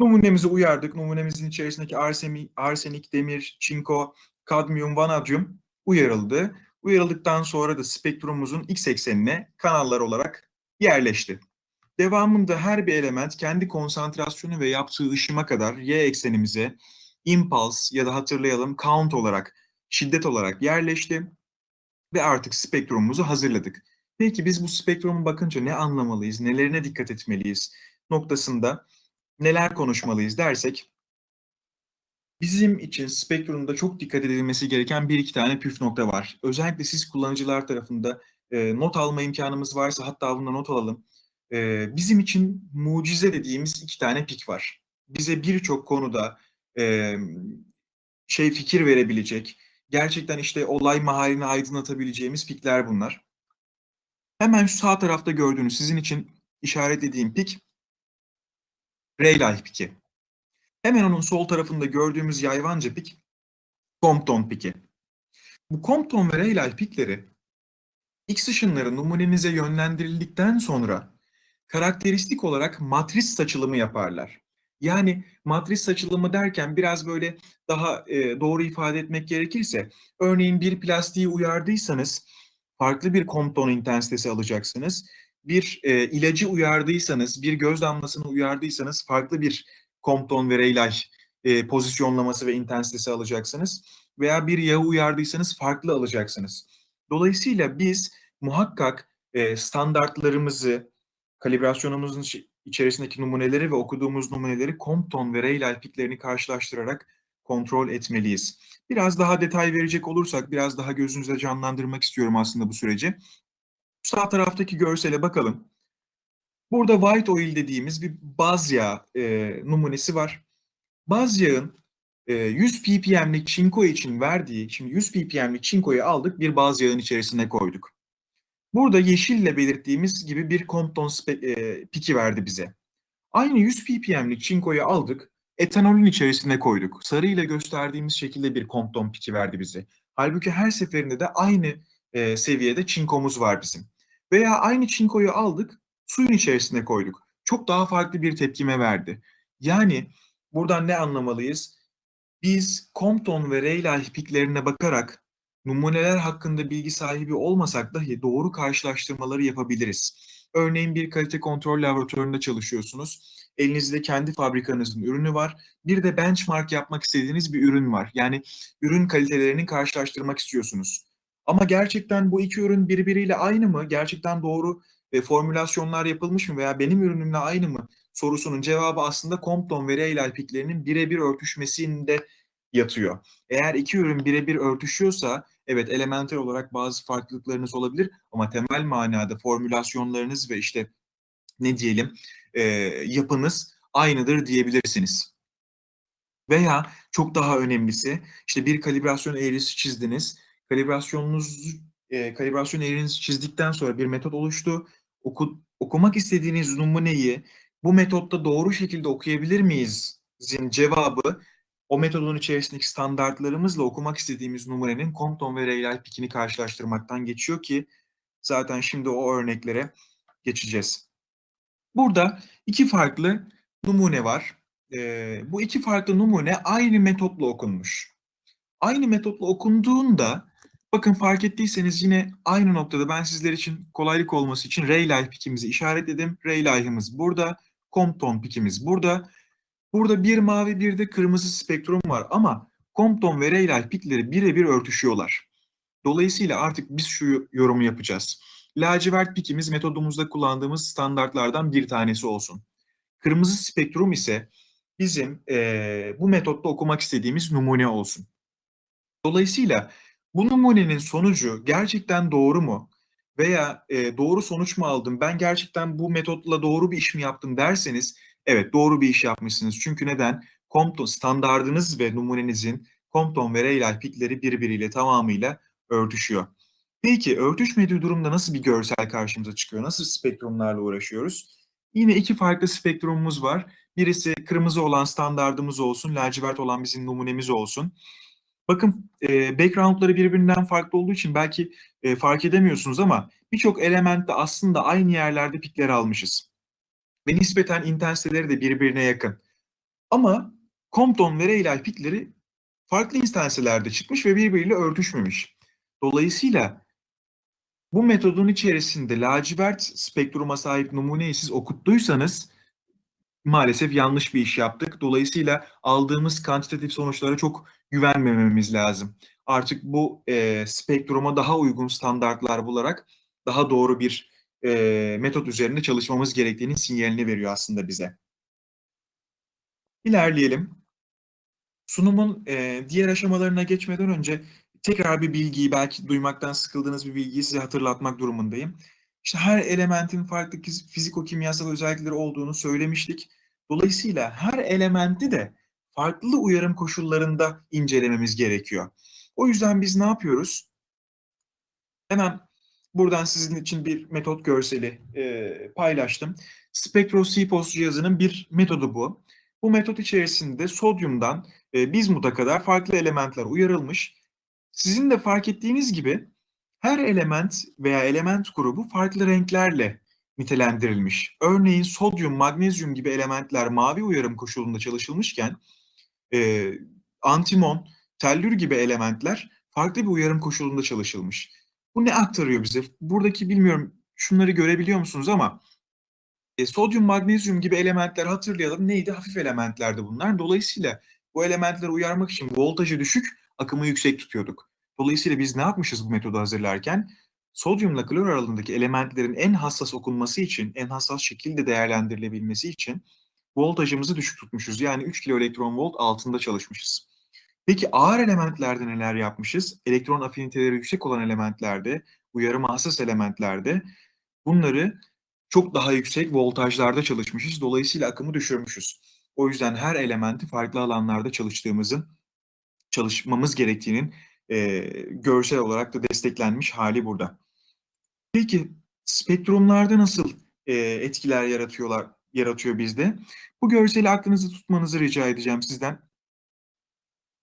Numunemizi uyardık. Numunemizin içerisindeki arsemi, arsenik, demir, çinko, kadmiyum, vanadyum uyarıldı. Uyarıldıktan sonra da spektrumumuzun x eksenine kanallar olarak yerleşti. Devamında her bir element kendi konsantrasyonu ve yaptığı ışıma kadar y eksenimize impulse ya da hatırlayalım count olarak, şiddet olarak yerleşti ve artık spektrumumuzu hazırladık. Peki biz bu spektrumu bakınca ne anlamalıyız, nelerine dikkat etmeliyiz noktasında neler konuşmalıyız dersek, bizim için spektrumda çok dikkat edilmesi gereken bir iki tane püf nokta var. Özellikle siz kullanıcılar tarafında e, not alma imkanımız varsa hatta bunda not alalım. E, bizim için mucize dediğimiz iki tane pik var. Bize birçok konuda e, şey fikir verebilecek, gerçekten işte olay mahallini aydınlatabileceğimiz pikler bunlar. Hemen şu sağ tarafta gördüğünüz sizin için işaretlediğim pik Rayleigh piki. Hemen onun sol tarafında gördüğümüz yayvanca pik Compton piki. Bu Compton ve Rayleigh pikleri X ışınları numunenize yönlendirildikten sonra karakteristik olarak matris saçılımı yaparlar. Yani matris saçılımı derken biraz böyle daha e, doğru ifade etmek gerekirse, örneğin bir plastiği uyardıysanız farklı bir Compton intensitesi alacaksınız. Bir e, ilacı uyardıysanız, bir göz damlasını uyardıysanız farklı bir Compton ve Rayleigh e, pozisyonlaması ve intensitesi alacaksınız. Veya bir yağı uyardıysanız farklı alacaksınız. Dolayısıyla biz muhakkak e, standartlarımızı, kalibrasyonumuzun içerisindeki numuneleri ve okuduğumuz numuneleri Compton ve Rayleigh piklerini karşılaştırarak kontrol etmeliyiz. Biraz daha detay verecek olursak, biraz daha gözünüze canlandırmak istiyorum aslında bu süreci. Sağ taraftaki görsele bakalım. Burada white oil dediğimiz bir baz yağı e, numunesi var. Baz yağın e, 100 ppm'lik çinko için verdiği, şimdi 100 ppm'lik çinkoyu aldık bir baz yağın içerisine koyduk. Burada yeşille belirttiğimiz gibi bir Compton e, piki verdi bize. Aynı 100 ppm'lik çinkoyu aldık, etanolün içerisine koyduk. Sarıyla gösterdiğimiz şekilde bir Compton piki verdi bize. Halbuki her seferinde de aynı e, seviyede çinkomuz var bizim. Veya aynı çinkoyu aldık, suyun içerisine koyduk. Çok daha farklı bir tepkime verdi. Yani buradan ne anlamalıyız? Biz Compton ve Rayleigh piklerine bakarak numuneler hakkında bilgi sahibi olmasak dahi doğru karşılaştırmaları yapabiliriz. Örneğin bir kalite kontrol laboratuvarında çalışıyorsunuz. Elinizde kendi fabrikanızın ürünü var. Bir de benchmark yapmak istediğiniz bir ürün var. Yani ürün kalitelerini karşılaştırmak istiyorsunuz. Ama gerçekten bu iki ürün birbiriyle aynı mı? Gerçekten doğru e, formülasyonlar yapılmış mı veya benim ürünümle aynı mı? Sorusunun cevabı aslında Compton ve Rayleigh piklerinin birebir örtüşmesinde yatıyor. Eğer iki ürün birebir örtüşüyorsa evet elementer olarak bazı farklılıklarınız olabilir ama temel manada formülasyonlarınız ve işte ne diyelim e, yapınız aynıdır diyebilirsiniz. Veya çok daha önemlisi işte bir kalibrasyon eğrisi çizdiniz. Kalibrasyonunuz e, kalibrasyon eğrinizi çizdikten sonra bir metot oluştu. Oku, okumak istediğiniz numuneyi bu metotta doğru şekilde okuyabilir miyiz? Zin cevabı o metodun içerisindeki standartlarımızla okumak istediğimiz numunenin Compton ve Rayleigh pikini karşılaştırmaktan geçiyor ki zaten şimdi o örneklere geçeceğiz. Burada iki farklı numune var. Ee, bu iki farklı numune aynı metotla okunmuş. Aynı metotla okunduğunda bakın fark ettiyseniz yine aynı noktada ben sizler için kolaylık olması için Rayleigh pikimizi işaretledim. Rayleigh'ımız burada, Compton pikimiz burada. Burada bir mavi bir de kırmızı spektrum var ama Compton ve Rayleigh pikleri birebir örtüşüyorlar. Dolayısıyla artık biz şu yorumu yapacağız. Lacivert pikimiz metodumuzda kullandığımız standartlardan bir tanesi olsun. Kırmızı spektrum ise bizim eee, bu metotta okumak istediğimiz numune olsun. Dolayısıyla bu numunenin sonucu gerçekten doğru mu? Veya e, doğru sonuç mu aldım? Ben gerçekten bu metotla doğru bir iş mi yaptım derseniz evet doğru bir iş yapmışsınız. Çünkü neden? Compton standardınız ve numunenizin Compton ve Rayleigh pikleri birbiriyle tamamıyla örtüşüyor. Peki örtüşmediği durumda nasıl bir görsel karşımıza çıkıyor? Nasıl spektrumlarla uğraşıyoruz? Yine iki farklı spektrumumuz var. Birisi kırmızı olan standardımız olsun, lacivert olan bizim numunemiz olsun. Bakın e, backgroundları birbirinden farklı olduğu için belki e, fark edemiyorsunuz ama birçok elementte aslında aynı yerlerde pikleri almışız. Ve nispeten intensiteleri de birbirine yakın. Ama Compton ve Rayleigh pikleri farklı intensitelerde çıkmış ve birbiriyle örtüşmemiş. Dolayısıyla bu metodun içerisinde lacivert spektruma sahip numuneyi siz okuttuysanız maalesef yanlış bir iş yaptık. Dolayısıyla aldığımız kantitatif sonuçlara çok güvenmememiz lazım. Artık bu e, spektruma daha uygun standartlar bularak daha doğru bir e, metot üzerinde çalışmamız gerektiğinin sinyalini veriyor aslında bize. İlerleyelim. Sunumun e, diğer aşamalarına geçmeden önce tekrar bir bilgiyi, belki duymaktan sıkıldığınız bir bilgiyi size hatırlatmak durumundayım. İşte her elementin farklı fiz- fiziko-kimyasal özellikleri olduğunu söylemiştik. Dolayısıyla her elementi de farklı uyarım koşullarında incelememiz gerekiyor. O yüzden biz ne yapıyoruz? Hemen buradan sizin için bir metot görseli e, paylaştım. SpectroSipos cihazının bir metodu bu. Bu metot içerisinde sodyumdan e, bizmuta kadar farklı elementler uyarılmış. Sizin de fark ettiğiniz gibi her element veya element grubu farklı renklerle nitelendirilmiş. Örneğin sodyum, magnezyum gibi elementler mavi uyarım koşulunda çalışılmışken e, antimon, tellür gibi elementler farklı bir uyarım koşulunda çalışılmış. Bu ne aktarıyor bize? Buradaki bilmiyorum şunları görebiliyor musunuz ama e, sodyum, magnezyum gibi elementler hatırlayalım. Neydi? Hafif elementlerdi bunlar. Dolayısıyla bu elementleri uyarmak için voltajı düşük, akımı yüksek tutuyorduk. Dolayısıyla biz ne yapmışız bu metodu hazırlarken? Sodyumla klor aralığındaki elementlerin en hassas okunması için, en hassas şekilde değerlendirilebilmesi için voltajımızı düşük tutmuşuz. Yani 3 kiloelektron volt altında çalışmışız. Peki ağır elementlerde neler yapmışız? Elektron afiniteleri yüksek olan elementlerde, uyarıma hassas elementlerde bunları çok daha yüksek voltajlarda çalışmışız. Dolayısıyla akımı düşürmüşüz. O yüzden her elementi farklı alanlarda çalıştığımızın, çalışmamız gerektiğinin e, görsel olarak da desteklenmiş hali burada. Peki spektrumlarda nasıl e, etkiler yaratıyorlar, yaratıyor bizde? Bu görseli aklınızda tutmanızı rica edeceğim sizden.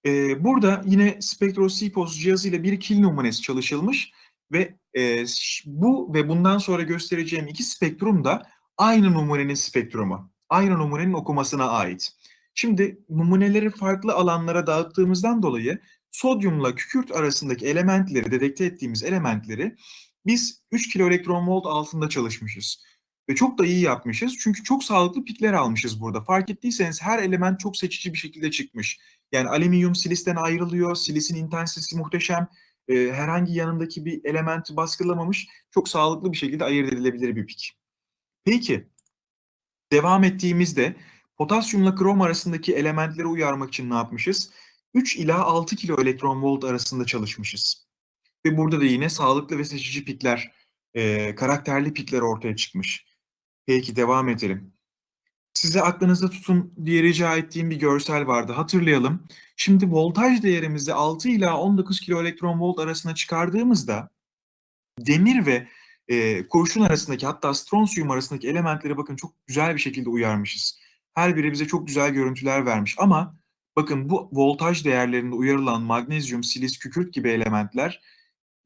E, burada yine SpectroSipos cihazıyla bir kil numunesi çalışılmış ve e, bu ve bundan sonra göstereceğim iki spektrum da aynı numunenin spektrumu. Aynı numunenin okumasına ait. Şimdi numuneleri farklı alanlara dağıttığımızdan dolayı sodyumla kükürt arasındaki elementleri, dedekte ettiğimiz elementleri biz 3 kiloelektron volt altında çalışmışız. Ve çok da iyi yapmışız çünkü çok sağlıklı pikler almışız burada. Fark ettiyseniz her element çok seçici bir şekilde çıkmış. Yani alüminyum silisten ayrılıyor, silisin intensitesi muhteşem. Ee, herhangi yanındaki bir elementi baskılamamış, çok sağlıklı bir şekilde ayırt edilebilir bir pik. Peki, devam ettiğimizde potasyumla krom arasındaki elementleri uyarmak için ne yapmışız? 3 ila 6 kilo elektron volt arasında çalışmışız. Ve burada da yine sağlıklı ve seçici pikler, e, karakterli pikler ortaya çıkmış. Peki devam edelim. Size aklınızda tutun diye rica ettiğim bir görsel vardı. Hatırlayalım. Şimdi voltaj değerimizi 6 ila 19 kiloelektron volt arasına çıkardığımızda demir ve e, kurşun arasındaki hatta stronsiyum arasındaki elementleri bakın çok güzel bir şekilde uyarmışız. Her biri bize çok güzel görüntüler vermiş ama bakın bu voltaj değerlerinde uyarılan magnezyum, silis, kükürt gibi elementler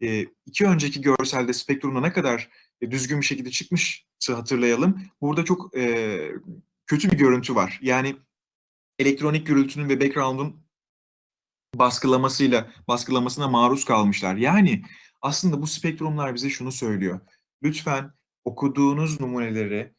e, iki önceki görselde spektrumda ne kadar e, düzgün bir şekilde çıkmışsa hatırlayalım. Burada çok e, kötü bir görüntü var. Yani elektronik gürültünün ve background'un baskılamasıyla baskılamasına maruz kalmışlar. Yani aslında bu spektrumlar bize şunu söylüyor. Lütfen okuduğunuz numuneleri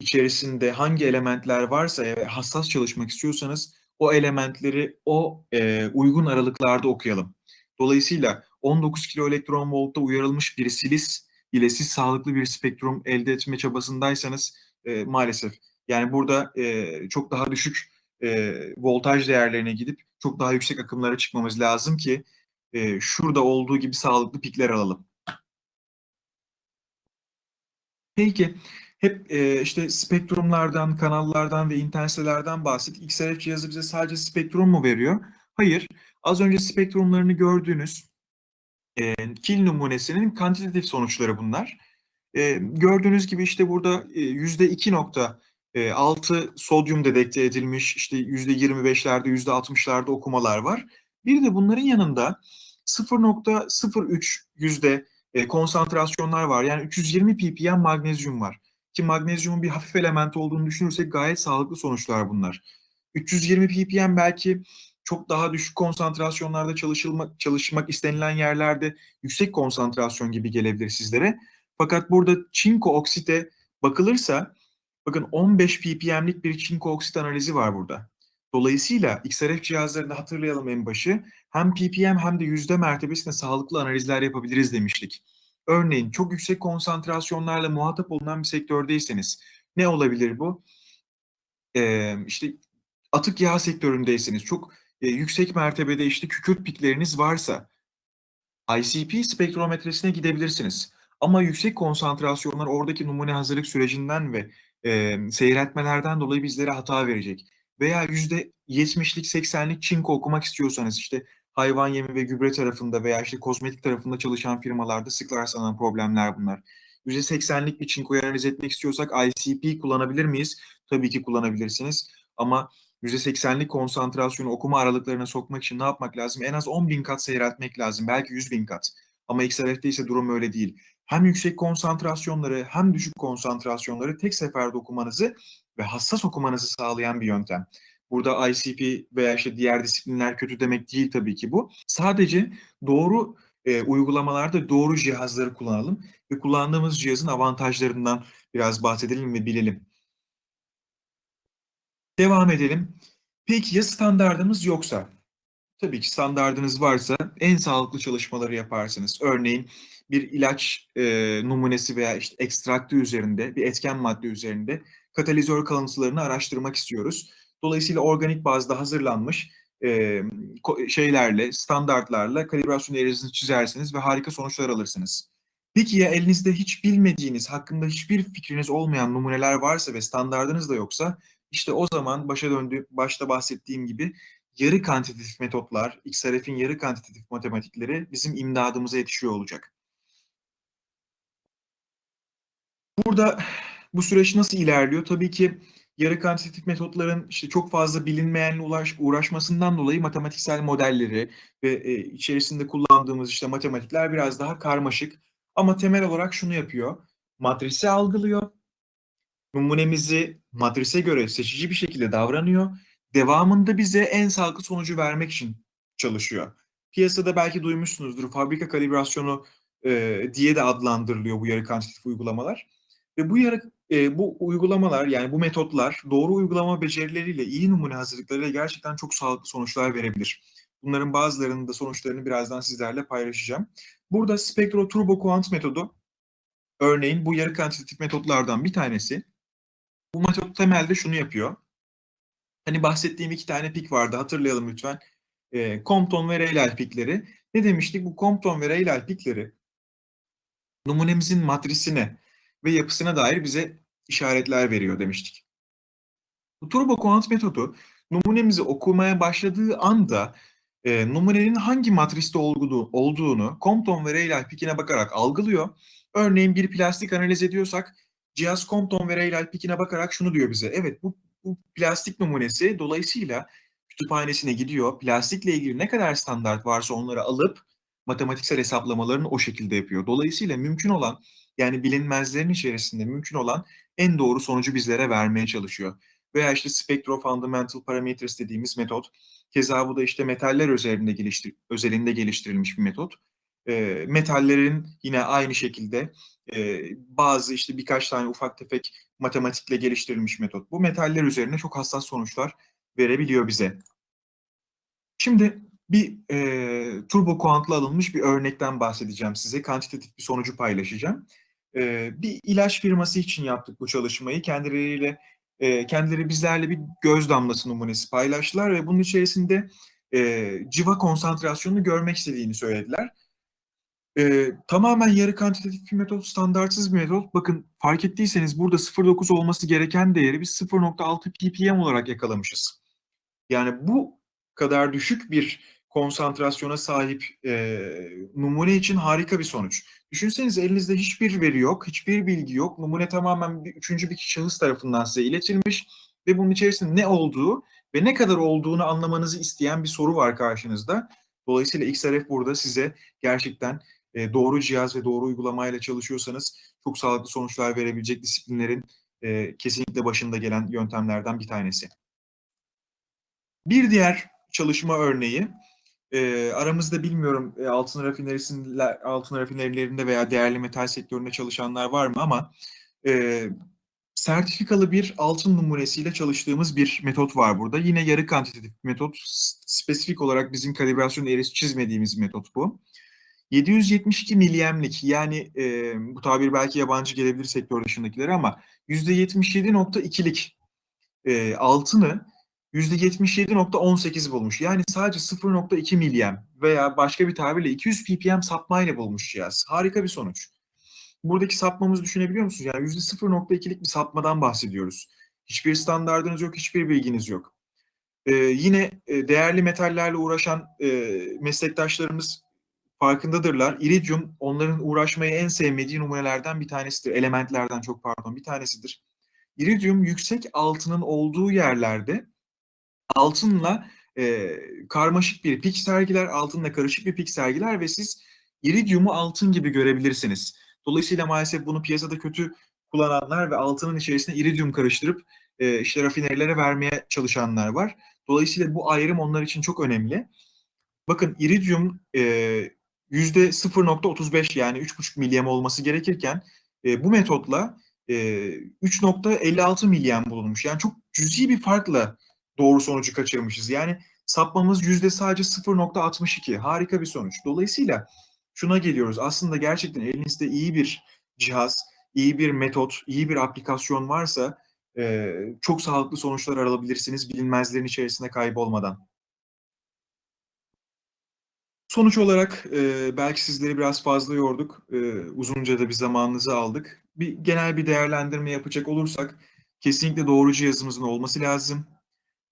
içerisinde hangi elementler varsa ve hassas çalışmak istiyorsanız o elementleri o e, uygun aralıklarda okuyalım. Dolayısıyla 19 kilo elektron voltta uyarılmış bir silis ile siz sağlıklı bir spektrum elde etme çabasındaysanız e, maalesef yani burada e, çok daha düşük e, voltaj değerlerine gidip çok daha yüksek akımlara çıkmamız lazım ki e, şurada olduğu gibi sağlıklı pikler alalım. Peki hep e, işte spektrumlardan, kanallardan ve intenselerden bahsettik. XRF cihazı bize sadece spektrum mu veriyor? Hayır. Az önce spektrumlarını gördüğünüz e, kil numunesinin kantitatif sonuçları bunlar. E, gördüğünüz gibi işte burada e, yüzde 2.6 sodyum dedekte edilmiş, işte yüzde 25'lerde, yüzde 60'larda okumalar var. Bir de bunların yanında 0.03 yüzde e, konsantrasyonlar var. Yani 320 ppm magnezyum var. Ki magnezyumun bir hafif element olduğunu düşünürsek gayet sağlıklı sonuçlar bunlar. 320 ppm belki çok daha düşük konsantrasyonlarda çalışılmak, çalışmak istenilen yerlerde yüksek konsantrasyon gibi gelebilir sizlere. Fakat burada çinko oksite bakılırsa bakın 15 ppm'lik bir çinko oksit analizi var burada. Dolayısıyla XRF cihazlarında hatırlayalım en başı hem ppm hem de yüzde mertebesinde sağlıklı analizler yapabiliriz demiştik. Örneğin çok yüksek konsantrasyonlarla muhatap olunan bir sektördeyseniz ne olabilir bu? Ee, işte atık yağ sektöründeyseniz, çok e, yüksek mertebede işte kükürt pikleriniz varsa ICP spektrometresine gidebilirsiniz. Ama yüksek konsantrasyonlar oradaki numune hazırlık sürecinden ve e, seyretmelerden dolayı bizlere hata verecek. Veya %70'lik 80'lik çinko okumak istiyorsanız işte hayvan yemi ve gübre tarafında veya işte kozmetik tarafında çalışan firmalarda sık rastlanan problemler bunlar. %80'lik bir çinkoyu analiz etmek istiyorsak ICP kullanabilir miyiz? Tabii ki kullanabilirsiniz. Ama %80'lik konsantrasyonu okuma aralıklarına sokmak için ne yapmak lazım? En az 10 bin kat seyreltmek lazım. Belki 100 bin kat. Ama XRF'de ise durum öyle değil. Hem yüksek konsantrasyonları hem düşük konsantrasyonları tek seferde okumanızı ve hassas okumanızı sağlayan bir yöntem. Burada ICP veya işte diğer disiplinler kötü demek değil tabii ki bu. Sadece doğru e, uygulamalarda doğru cihazları kullanalım ve kullandığımız cihazın avantajlarından biraz bahsedelim ve bilelim. Devam edelim. Peki ya standardımız yoksa? Tabii ki standardınız varsa en sağlıklı çalışmaları yaparsınız. Örneğin bir ilaç e, numunesi veya işte ekstraktı üzerinde, bir etken madde üzerinde katalizör kalıntılarını araştırmak istiyoruz. Dolayısıyla organik bazda hazırlanmış e, şeylerle, standartlarla kalibrasyon eğrisini çizersiniz ve harika sonuçlar alırsınız. Peki ya elinizde hiç bilmediğiniz, hakkında hiçbir fikriniz olmayan numuneler varsa ve standardınız da yoksa işte o zaman başa döndü, başta bahsettiğim gibi yarı kantitatif metotlar, XRF'in yarı kantitatif matematikleri bizim imdadımıza yetişiyor olacak. Burada bu süreç nasıl ilerliyor? Tabii ki yarı kantitatif metotların işte çok fazla bilinmeyenle uğraş, uğraşmasından dolayı matematiksel modelleri ve e, içerisinde kullandığımız işte matematikler biraz daha karmaşık. Ama temel olarak şunu yapıyor. Matrisi algılıyor. Numunemizi matrise göre seçici bir şekilde davranıyor. Devamında bize en sağlıklı sonucu vermek için çalışıyor. Piyasada belki duymuşsunuzdur fabrika kalibrasyonu e, diye de adlandırılıyor bu yarı kantitatif uygulamalar. Ve bu yarı e, bu uygulamalar yani bu metotlar doğru uygulama becerileriyle iyi numune hazırlıklarıyla gerçekten çok sağlıklı sonuçlar verebilir. Bunların bazılarının da sonuçlarını birazdan sizlerle paylaşacağım. Burada spektro turbo quant metodu örneğin bu yarı kantitatif metotlardan bir tanesi. Bu metot temelde şunu yapıyor. Hani bahsettiğim iki tane pik vardı hatırlayalım lütfen. E, Compton ve Rayleigh pikleri. Ne demiştik? Bu Compton ve Rayleigh pikleri numunemizin matrisine ve yapısına dair bize işaretler veriyor demiştik. Bu turbo kuant metodu numunemizi okumaya başladığı anda e, numunenin hangi matriste olduğu, olduğunu Compton ve Rayleigh pikine bakarak algılıyor. Örneğin bir plastik analiz ediyorsak cihaz Compton ve Rayleigh pikine bakarak şunu diyor bize. Evet bu, bu plastik numunesi dolayısıyla kütüphanesine gidiyor. Plastikle ilgili ne kadar standart varsa onları alıp matematiksel hesaplamalarını o şekilde yapıyor. Dolayısıyla mümkün olan yani bilinmezlerin içerisinde mümkün olan en doğru sonucu bizlere vermeye çalışıyor. Veya işte Spectro Fundamental Parameters dediğimiz metot. Keza bu da işte metaller üzerinde geliştir özelinde geliştirilmiş bir metot. E, metallerin yine aynı şekilde bazı işte birkaç tane ufak tefek matematikle geliştirilmiş metot. Bu metaller üzerine çok hassas sonuçlar verebiliyor bize. Şimdi bir e, turbo kuantla alınmış bir örnekten bahsedeceğim size. Kantitatif bir sonucu paylaşacağım. E, bir ilaç firması için yaptık bu çalışmayı. Kendileriyle e, kendileri bizlerle bir göz damlası numunesi paylaştılar ve bunun içerisinde e, civa konsantrasyonunu görmek istediğini söylediler. E, tamamen yarı kantitatif bir metot, standartsız bir metot. Bakın fark ettiyseniz burada 0.9 olması gereken değeri biz 0.6 ppm olarak yakalamışız. Yani bu kadar düşük bir konsantrasyona sahip e, numune için harika bir sonuç. Düşünseniz elinizde hiçbir veri yok, hiçbir bilgi yok. Numune tamamen bir, üçüncü bir şahıs tarafından size iletilmiş ve bunun içerisinde ne olduğu ve ne kadar olduğunu anlamanızı isteyen bir soru var karşınızda. Dolayısıyla XRF burada size gerçekten e, doğru cihaz ve doğru uygulamayla çalışıyorsanız çok sağlıklı sonuçlar verebilecek disiplinlerin e, kesinlikle başında gelen yöntemlerden bir tanesi. Bir diğer çalışma örneği e, aramızda bilmiyorum e, altın rafinerisinde altın rafinerilerinde veya değerli metal sektöründe çalışanlar var mı ama e, sertifikalı bir altın numunesiyle çalıştığımız bir metot var burada. Yine yarı kantitatif metot. Spesifik olarak bizim kalibrasyon eğrisi çizmediğimiz metot bu. 772 milyemlik yani e, bu tabir belki yabancı gelebilir sektör dışındakilere ama %77.2'lik e, altını %77.18 bulmuş. Yani sadece 0.2 milyem veya başka bir tabirle 200 ppm sapmayla bulmuş cihaz. Harika bir sonuç. Buradaki sapmamızı düşünebiliyor musunuz? Yani %0.2'lik bir sapmadan bahsediyoruz. Hiçbir standardınız yok, hiçbir bilginiz yok. Ee, yine e, değerli metallerle uğraşan e, meslektaşlarımız farkındadırlar. İridyum onların uğraşmayı en sevmediği numunelerden bir tanesidir. Elementlerden çok pardon bir tanesidir. İridyum yüksek altının olduğu yerlerde altınla e, karmaşık bir pik sergiler, altınla karışık bir pik sergiler ve siz iridyumu altın gibi görebilirsiniz. Dolayısıyla maalesef bunu piyasada kötü kullananlar ve altının içerisine iridyum karıştırıp e, işte rafinerilere vermeye çalışanlar var. Dolayısıyla bu ayrım onlar için çok önemli. Bakın iridyum e, %0.35 yani 3,5 milyem olması gerekirken e, bu metotla e, 3.56 milyem bulunmuş. Yani çok cüzi bir farkla doğru sonucu kaçırmışız. Yani sapmamız yüzde sadece 0.62. Harika bir sonuç. Dolayısıyla şuna geliyoruz. Aslında gerçekten elinizde iyi bir cihaz, iyi bir metot, iyi bir aplikasyon varsa e, çok sağlıklı sonuçlar alabilirsiniz bilinmezlerin içerisinde kaybolmadan. Sonuç olarak e, belki sizleri biraz fazla yorduk. E, uzunca da bir zamanınızı aldık. Bir genel bir değerlendirme yapacak olursak kesinlikle doğru cihazımızın olması lazım.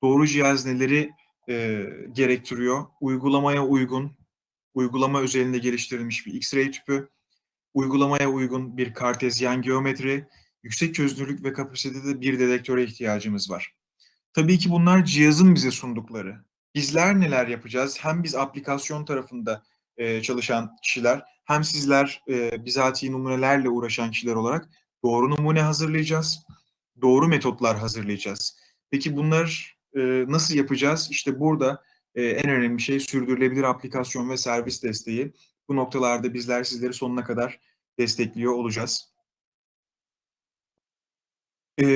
Doğru cihaz neleri e, gerektiriyor? Uygulamaya uygun, uygulama özelinde geliştirilmiş bir X-ray tüpü, uygulamaya uygun bir kartezyen geometri, yüksek çözünürlük ve kapasitede bir dedektöre ihtiyacımız var. Tabii ki bunlar cihazın bize sundukları. Bizler neler yapacağız? Hem biz aplikasyon tarafında e, çalışan kişiler, hem sizler e, bizatihi numunelerle uğraşan kişiler olarak doğru numune hazırlayacağız, doğru metotlar hazırlayacağız. Peki bunlar e, nasıl yapacağız? İşte burada e, en önemli şey sürdürülebilir aplikasyon ve servis desteği. Bu noktalarda bizler sizleri sonuna kadar destekliyor olacağız. E,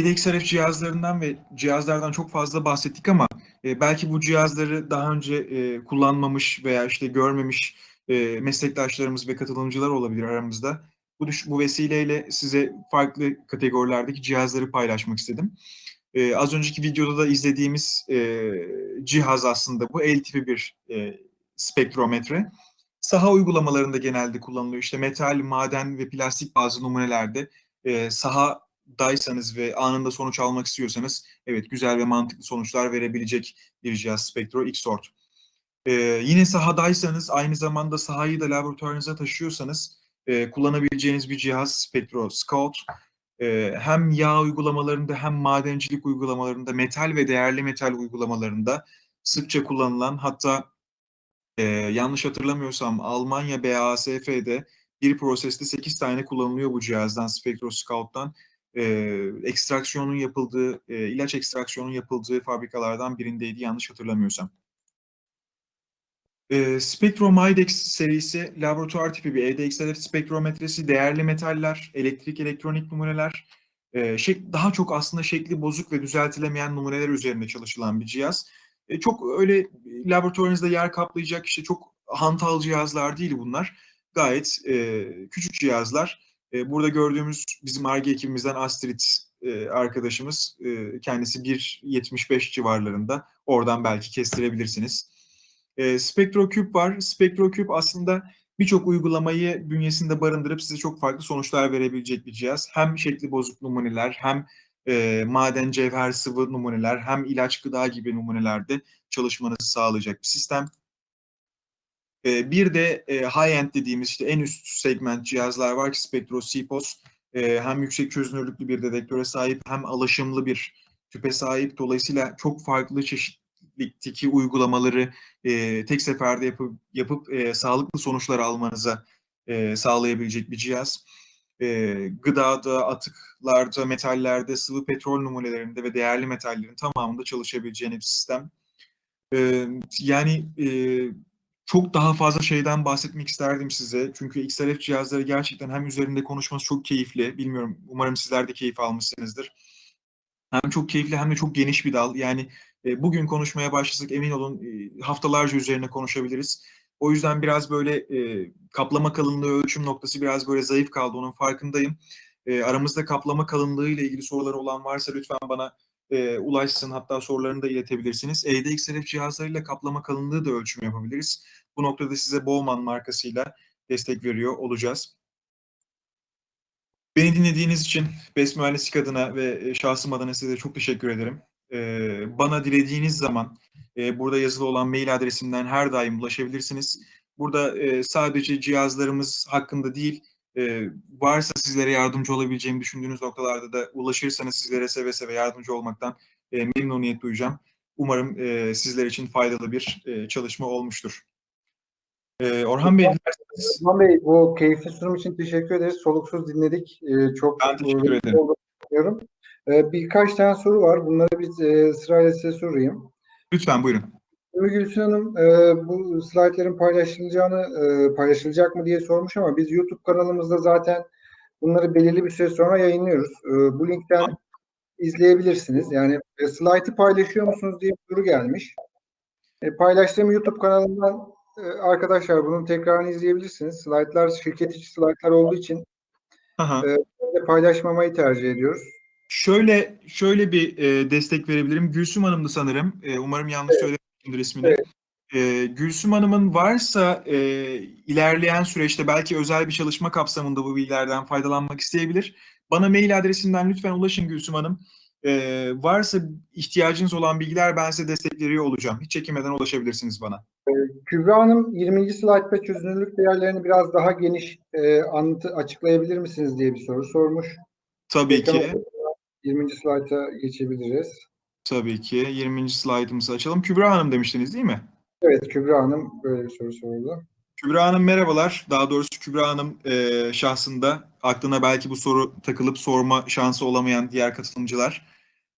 ADXRF cihazlarından ve cihazlardan çok fazla bahsettik ama e, belki bu cihazları daha önce e, kullanmamış veya işte görmemiş e, meslektaşlarımız ve katılımcılar olabilir aramızda. Bu, bu vesileyle size farklı kategorilerdeki cihazları paylaşmak istedim. E, az önceki videoda da izlediğimiz e, cihaz aslında bu el tipi bir e, spektrometre. Saha uygulamalarında genelde kullanılıyor. İşte metal, maden ve plastik bazı numunelerde e, sahadaysanız ve anında sonuç almak istiyorsanız evet güzel ve mantıklı sonuçlar verebilecek bir cihaz Spektro Xort. E, yine sahadaysanız aynı zamanda sahayı da laboratuvarınıza taşıyorsanız e, kullanabileceğiniz bir cihaz Spektro Scout. E, hem yağ uygulamalarında hem madencilik uygulamalarında, metal ve değerli metal uygulamalarında sıkça kullanılan hatta e, yanlış hatırlamıyorsam Almanya BASF'de bir proseste 8 tane kullanılıyor bu cihazdan, Spectroscout'tan. E, ekstraksiyonun yapıldığı, e, ilaç ekstraksiyonun yapıldığı fabrikalardan birindeydi yanlış hatırlamıyorsam. E, Spectromidex serisi laboratuvar tipi bir EDXLF spektrometresi, değerli metaller, elektrik elektronik numuneler, e, şek, daha çok aslında şekli bozuk ve düzeltilemeyen numuneler üzerinde çalışılan bir cihaz. E, çok öyle laboratuvarınızda yer kaplayacak işte çok hantal cihazlar değil bunlar. Gayet e, küçük cihazlar. E, burada gördüğümüz bizim ARGE ekibimizden Astrid e, arkadaşımız e, kendisi 1.75 civarlarında. Oradan belki kestirebilirsiniz. E, SpectroCube var. SpectroCube aslında birçok uygulamayı bünyesinde barındırıp size çok farklı sonuçlar verebilecek bir cihaz. Hem şekli bozuk numuneler hem e, maden, cevher, sıvı numuneler hem ilaç, gıda gibi numunelerde çalışmanızı sağlayacak bir sistem. E, bir de e, high-end dediğimiz işte en üst segment cihazlar var ki Spectro CPOS e, hem yüksek çözünürlüklü bir dedektöre sahip hem alaşımlı bir tüpe sahip. Dolayısıyla çok farklı çeşitlikteki uygulamaları e, tek seferde yapıp, yapıp e, sağlıklı sonuçlar almanıza sağlayabilecek bir cihaz e, gıdada, atıklarda, metallerde, sıvı petrol numunelerinde ve değerli metallerin tamamında çalışabileceğini bir sistem. E, yani e, çok daha fazla şeyden bahsetmek isterdim size. Çünkü XRF cihazları gerçekten hem üzerinde konuşması çok keyifli. Bilmiyorum, umarım sizler de keyif almışsınızdır. Hem çok keyifli hem de çok geniş bir dal. Yani e, bugün konuşmaya başlasak emin olun e, haftalarca üzerine konuşabiliriz. O yüzden biraz böyle e, kaplama kalınlığı ölçüm noktası biraz böyle zayıf kaldı onun farkındayım. Aramızda kaplama kalınlığı ile ilgili soruları olan varsa lütfen bana e, ulaşsın. Hatta sorularını da iletebilirsiniz. Evde XRF cihazlarıyla kaplama kalınlığı da ölçüm yapabiliriz. Bu noktada size Bowman markasıyla destek veriyor olacağız. Beni dinlediğiniz için BES Mühendislik adına ve şahsım adına size çok teşekkür ederim. Bana dilediğiniz zaman burada yazılı olan mail adresimden her daim ulaşabilirsiniz. Burada sadece cihazlarımız hakkında değil, e, varsa sizlere yardımcı olabileceğimi düşündüğünüz noktalarda da ulaşırsanız sizlere seve seve yardımcı olmaktan e, memnuniyet duyacağım. Umarım e, sizler için faydalı bir e, çalışma olmuştur. E, Orhan Bey, dilerseniz Osman Bey bu keyifli sunum için teşekkür ederiz. Soluksuz dinledik. Ee, çok Ben teşekkür e, ederim. olduğunu düşünüyorum. Ee, birkaç tane soru var. Bunları biz e, sırayla size sorayım. lütfen buyurun. Ümmü Gülsün Hanım e, bu slaytların paylaşılacağını e, paylaşılacak mı diye sormuş ama biz YouTube kanalımızda zaten bunları belirli bir süre sonra yayınlıyoruz. E, bu linkten izleyebilirsiniz. Yani e, slaytı paylaşıyor musunuz diye bir soru gelmiş. E, paylaştığım YouTube kanalından e, arkadaşlar bunun tekrarını izleyebilirsiniz. Slaytlar şirket içi slaytlar olduğu için Aha. de paylaşmamayı tercih ediyoruz. Şöyle şöyle bir e, destek verebilirim. Gülsüm Hanım'dı sanırım. E, umarım yanlış söylememişimdir ismini. Evet. E, Gülsüm Hanım'ın varsa e, ilerleyen süreçte belki özel bir çalışma kapsamında bu bilgilerden faydalanmak isteyebilir. Bana mail adresinden lütfen ulaşın Gülsüm Hanım. E, varsa ihtiyacınız olan bilgiler ben size destek veriyor olacağım. Hiç çekinmeden ulaşabilirsiniz bana. Kübra Hanım 20. slaytta çözünürlük değerlerini biraz daha geniş e, anlatı açıklayabilir misiniz diye bir soru sormuş. Tabii Ekran ki. ortasına 20. slayta geçebiliriz. Tabii ki. 20. slaytımızı açalım. Kübra Hanım demiştiniz değil mi? Evet Kübra Hanım böyle bir soru sordu. Kübra Hanım merhabalar. Daha doğrusu Kübra Hanım e, şahsında aklına belki bu soru takılıp sorma şansı olamayan diğer katılımcılar.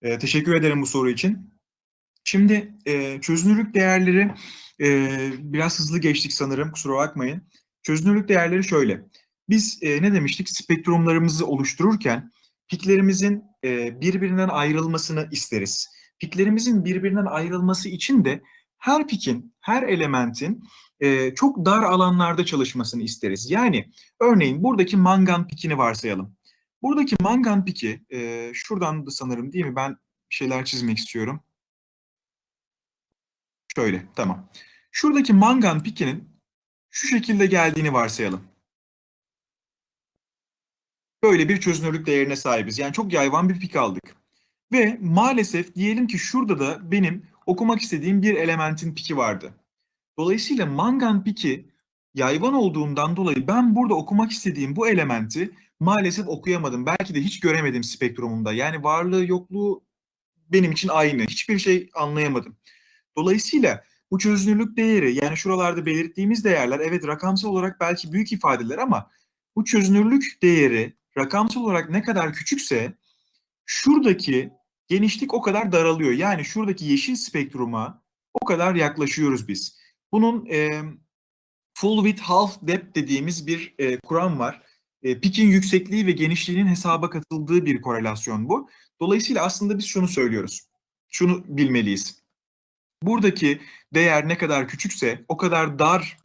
E, teşekkür ederim bu soru için. Şimdi e, çözünürlük değerleri e, biraz hızlı geçtik sanırım kusura bakmayın. Çözünürlük değerleri şöyle. Biz e, ne demiştik? Spektrumlarımızı oluştururken piklerimizin e, birbirinden ayrılmasını isteriz. Piklerimizin birbirinden ayrılması için de her pikin, her elementin e, çok dar alanlarda çalışmasını isteriz. Yani örneğin buradaki mangan pikini varsayalım. Buradaki mangan piki, e, şuradan da sanırım değil mi? Ben bir şeyler çizmek istiyorum. Şöyle, tamam. Şuradaki mangan pikinin şu şekilde geldiğini varsayalım. Böyle bir çözünürlük değerine sahibiz. Yani çok yayvan bir pik aldık. Ve maalesef diyelim ki şurada da benim okumak istediğim bir elementin piki vardı. Dolayısıyla mangan piki yayvan olduğundan dolayı ben burada okumak istediğim bu elementi maalesef okuyamadım. Belki de hiç göremedim spektrumumda. Yani varlığı yokluğu benim için aynı. Hiçbir şey anlayamadım. Dolayısıyla bu çözünürlük değeri yani şuralarda belirttiğimiz değerler evet rakamsal olarak belki büyük ifadeler ama bu çözünürlük değeri rakamsal olarak ne kadar küçükse şuradaki genişlik o kadar daralıyor. Yani şuradaki yeşil spektruma o kadar yaklaşıyoruz biz. Bunun e, full width half depth dediğimiz bir e, kuram var. E, pikin yüksekliği ve genişliğinin hesaba katıldığı bir korelasyon bu. Dolayısıyla aslında biz şunu söylüyoruz. Şunu bilmeliyiz. Buradaki değer ne kadar küçükse o kadar dar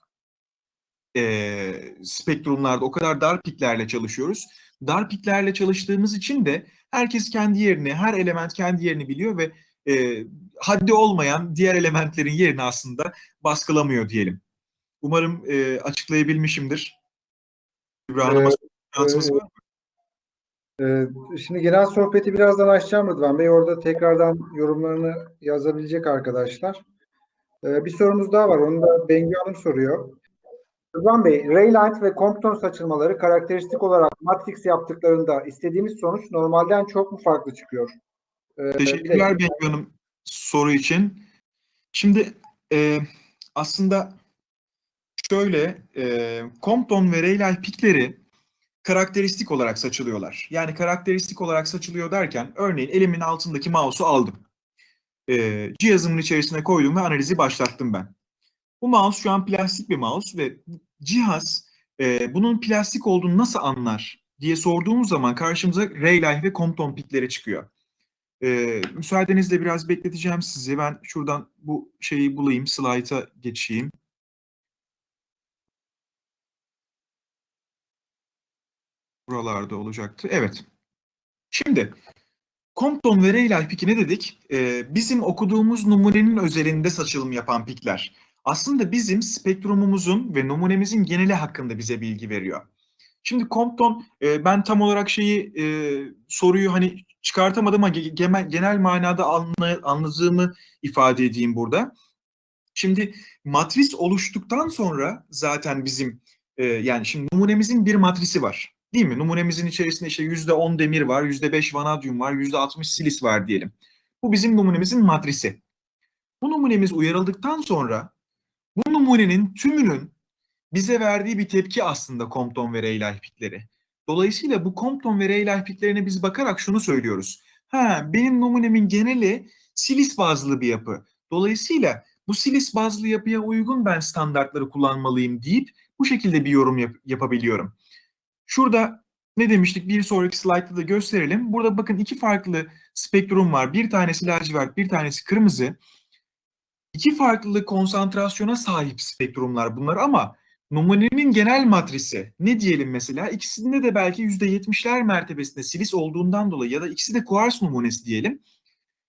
e, spektrumlarda, o kadar dar piklerle çalışıyoruz. Dar piklerle çalıştığımız için de herkes kendi yerini, her element kendi yerini biliyor ve e, haddi olmayan diğer elementlerin yerini aslında baskılamıyor diyelim. Umarım e, açıklayabilmişimdir. İbrahim Hanım'a Ee, şansımız var mı? Ee, şimdi genel sohbeti birazdan açacağım Rıdvan Bey. Orada tekrardan yorumlarını yazabilecek arkadaşlar. Ee, bir sorumuz daha var. Onu da Bengü Hanım soruyor. Rıdvan Bey, Raylight ve Compton saçılmaları karakteristik olarak Matrix yaptıklarında istediğimiz sonuç normalden çok mu farklı çıkıyor? Ee, Teşekkürler de- Bengü Hanım soru için. Şimdi e, aslında şöyle e, Compton ve Rayleigh pikleri karakteristik olarak saçılıyorlar. Yani karakteristik olarak saçılıyor derken örneğin elimin altındaki mouse'u aldım. E, cihazımın içerisine koydum ve analizi başlattım ben. Bu mouse şu an plastik bir mouse ve cihaz e, bunun plastik olduğunu nasıl anlar diye sorduğumuz zaman karşımıza Rayleigh ve Compton pikleri çıkıyor. Ee, müsaadenizle biraz bekleteceğim sizi. Ben şuradan bu şeyi bulayım, slayta geçeyim. Buralarda olacaktı. Evet. Şimdi Compton ve Rayleigh piki ne dedik? Ee, bizim okuduğumuz numunenin özelinde saçılım yapan pikler. Aslında bizim spektrumumuzun ve numunemizin geneli hakkında bize bilgi veriyor. Şimdi Compton, e, ben tam olarak şeyi e, soruyu hani çıkartamadım ama ge- genel, genel manada anla, anladığımı ifade edeyim burada. Şimdi matris oluştuktan sonra zaten bizim e, yani şimdi numunemizin bir matrisi var. Değil mi? Numunemizin içerisinde işte yüzde on demir var, yüzde beş vanadyum var, yüzde altmış silis var diyelim. Bu bizim numunemizin matrisi. Bu numunemiz uyarıldıktan sonra bu numunenin tümünün bize verdiği bir tepki aslında Compton ve Rayleigh pikleri. Dolayısıyla bu Compton ve Rayleigh piklerine biz bakarak şunu söylüyoruz. Ha, benim numunemin geneli silis bazlı bir yapı. Dolayısıyla bu silis bazlı yapıya uygun ben standartları kullanmalıyım deyip bu şekilde bir yorum yap- yapabiliyorum. Şurada ne demiştik bir sonraki slaytta da gösterelim. Burada bakın iki farklı spektrum var. Bir tanesi lacivert, bir tanesi kırmızı. İki farklı konsantrasyona sahip spektrumlar bunlar ama numunenin genel matrisi ne diyelim mesela ikisinde de belki %70'ler mertebesinde silis olduğundan dolayı ya da ikisi de kuars numunesi diyelim.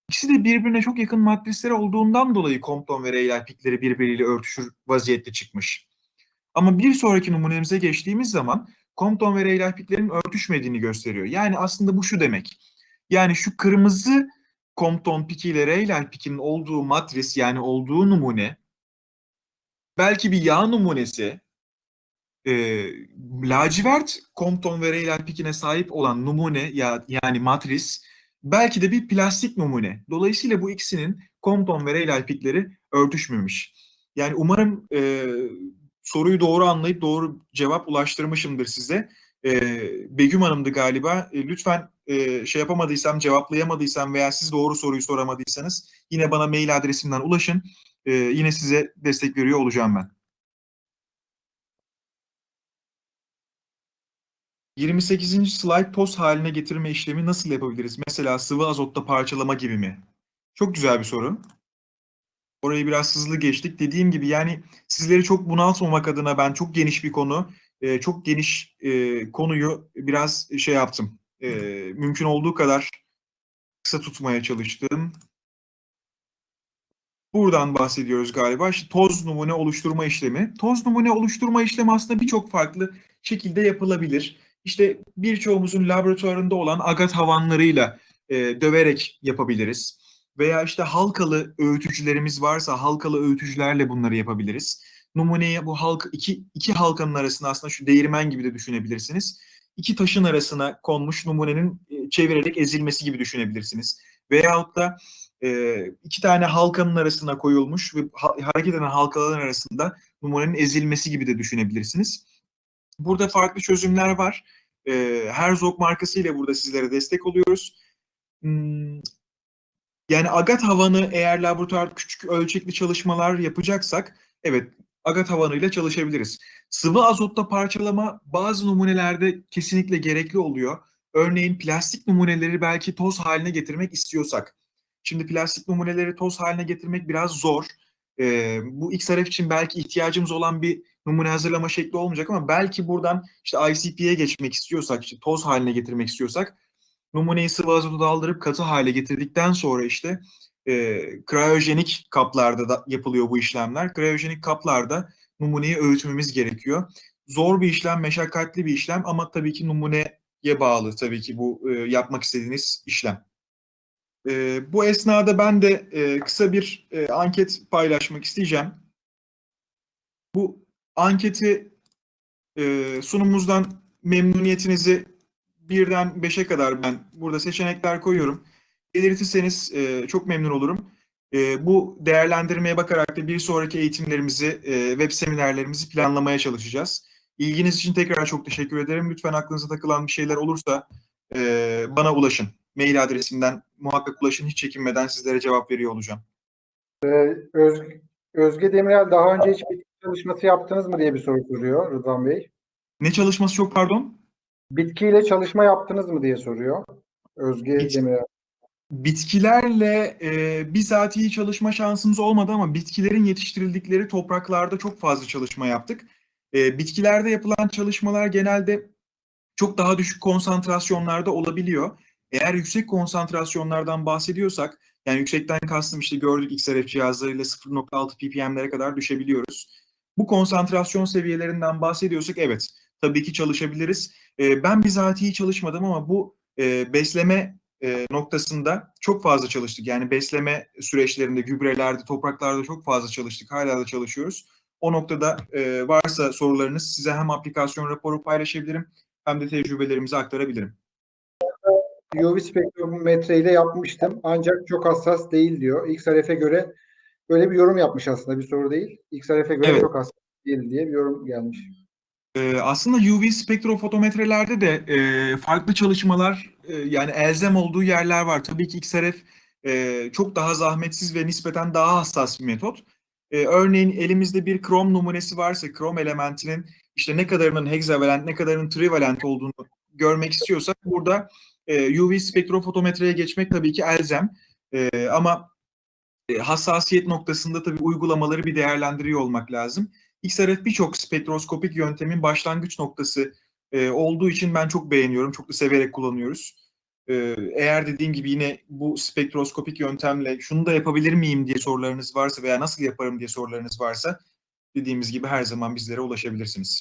İkisi de birbirine çok yakın matrisleri olduğundan dolayı Compton ve Rayleigh pikleri birbiriyle örtüşür vaziyette çıkmış. Ama bir sonraki numunemize geçtiğimiz zaman Compton ve Rayleigh piklerin örtüşmediğini gösteriyor. Yani aslında bu şu demek. Yani şu kırmızı Compton piki ile Rayleigh pikinin olduğu matris yani olduğu numune belki bir yağ numunesi e, lacivert Compton ve Rayleigh pikine sahip olan numune ya, yani matris belki de bir plastik numune. Dolayısıyla bu ikisinin Compton ve Rayleigh pikleri örtüşmemiş. Yani umarım e, soruyu doğru anlayıp doğru cevap ulaştırmışımdır size. E, Begüm Hanım'dı galiba. E, lütfen şey yapamadıysam, cevaplayamadıysam veya siz doğru soruyu soramadıysanız yine bana mail adresimden ulaşın. Yine size destek veriyor olacağım ben. 28. slide toz haline getirme işlemi nasıl yapabiliriz? Mesela sıvı azotta parçalama gibi mi? Çok güzel bir soru. Orayı biraz hızlı geçtik. Dediğim gibi yani sizleri çok bunaltmamak adına ben çok geniş bir konu, çok geniş konuyu biraz şey yaptım. E, mümkün olduğu kadar kısa tutmaya çalıştım. Buradan bahsediyoruz galiba. İşte toz numune oluşturma işlemi. Toz numune oluşturma işlemi aslında birçok farklı şekilde yapılabilir. İşte birçoğumuzun laboratuvarında olan agat havanlarıyla e, döverek yapabiliriz. Veya işte halkalı öğütücülerimiz varsa halkalı öğütücülerle bunları yapabiliriz. Numuneye bu halk iki, iki halkanın arasında aslında şu değirmen gibi de düşünebilirsiniz. İki taşın arasına konmuş numunenin e, çevirerek ezilmesi gibi düşünebilirsiniz. Veyahut da e, iki tane halkanın arasına koyulmuş ve ha- hareket eden halkaların arasında numunenin ezilmesi gibi de düşünebilirsiniz. Burada farklı çözümler var. E, Herzog markası ile burada sizlere destek oluyoruz. Hmm, yani agat havanı eğer laboratuvar küçük ölçekli çalışmalar yapacaksak evet agat havanıyla çalışabiliriz. Sıvı azotta parçalama bazı numunelerde kesinlikle gerekli oluyor. Örneğin plastik numuneleri belki toz haline getirmek istiyorsak. Şimdi plastik numuneleri toz haline getirmek biraz zor. Ee, bu XRF için belki ihtiyacımız olan bir numune hazırlama şekli olmayacak ama belki buradan işte ICP'ye geçmek istiyorsak, işte toz haline getirmek istiyorsak numuneyi sıvı azota daldırıp katı hale getirdikten sonra işte e, kriyojenik kaplarda da yapılıyor bu işlemler. Kriyojenik kaplarda numuneyi öğütmemiz gerekiyor. Zor bir işlem, meşakkatli bir işlem ama tabii ki numuneye bağlı tabii ki bu e, yapmak istediğiniz işlem. E, bu esnada ben de e, kısa bir e, anket paylaşmak isteyeceğim. Bu anketi e, sunumumuzdan memnuniyetinizi birden beşe kadar ben burada seçenekler koyuyorum. Belirtirseniz e, çok memnun olurum. E, bu değerlendirmeye bakarak da bir sonraki eğitimlerimizi, e, web seminerlerimizi planlamaya çalışacağız. İlginiz için tekrar çok teşekkür ederim. Lütfen aklınıza takılan bir şeyler olursa e, bana ulaşın. Mail adresimden muhakkak ulaşın. Hiç çekinmeden sizlere cevap veriyor olacağım. Özge, Özge Demirel daha önce hiç bitki çalışması yaptınız mı diye bir soru soruyor Rıdvan Bey. Ne çalışması çok pardon? Bitkiyle çalışma yaptınız mı diye soruyor Özge Hiç. Demirel. Bitkilerle e, bizatihi çalışma şansımız olmadı ama bitkilerin yetiştirildikleri topraklarda çok fazla çalışma yaptık. E, bitkilerde yapılan çalışmalar genelde çok daha düşük konsantrasyonlarda olabiliyor. Eğer yüksek konsantrasyonlardan bahsediyorsak, yani yüksekten kastım işte gördük XRF cihazlarıyla 0.6 ppm'lere kadar düşebiliyoruz. Bu konsantrasyon seviyelerinden bahsediyorsak evet, tabii ki çalışabiliriz. E, ben bizatihi çalışmadım ama bu e, besleme e, noktasında çok fazla çalıştık. Yani besleme süreçlerinde, gübrelerde, topraklarda çok fazla çalıştık. Hala da çalışıyoruz. O noktada e, varsa sorularınız size hem aplikasyon raporu paylaşabilirim hem de tecrübelerimizi aktarabilirim. UV spektrometre ile yapmıştım ancak çok hassas değil diyor. XRF'e göre böyle bir yorum yapmış aslında bir soru değil. XRF'e göre Evet. çok hassas değil diye bir yorum gelmiş. Ee, aslında UV spektrofotometrelerde de e, farklı çalışmalar e, yani elzem olduğu yerler var. Tabii ki XRF e, çok daha zahmetsiz ve nispeten daha hassas bir metot. E, örneğin elimizde bir krom numunesi varsa krom elementinin işte ne kadarının hexavalent ne kadarının trivalent olduğunu görmek istiyorsak burada e, UV spektrofotometreye geçmek tabii ki elzem. E, ama e, hassasiyet noktasında tabii uygulamaları bir değerlendiriyor olmak lazım. XRF birçok spektroskopik yöntemin başlangıç noktası e, olduğu için ben çok beğeniyorum, çok da severek kullanıyoruz. E, eğer dediğim gibi yine bu spektroskopik yöntemle şunu da yapabilir miyim diye sorularınız varsa veya nasıl yaparım diye sorularınız varsa dediğimiz gibi her zaman bizlere ulaşabilirsiniz.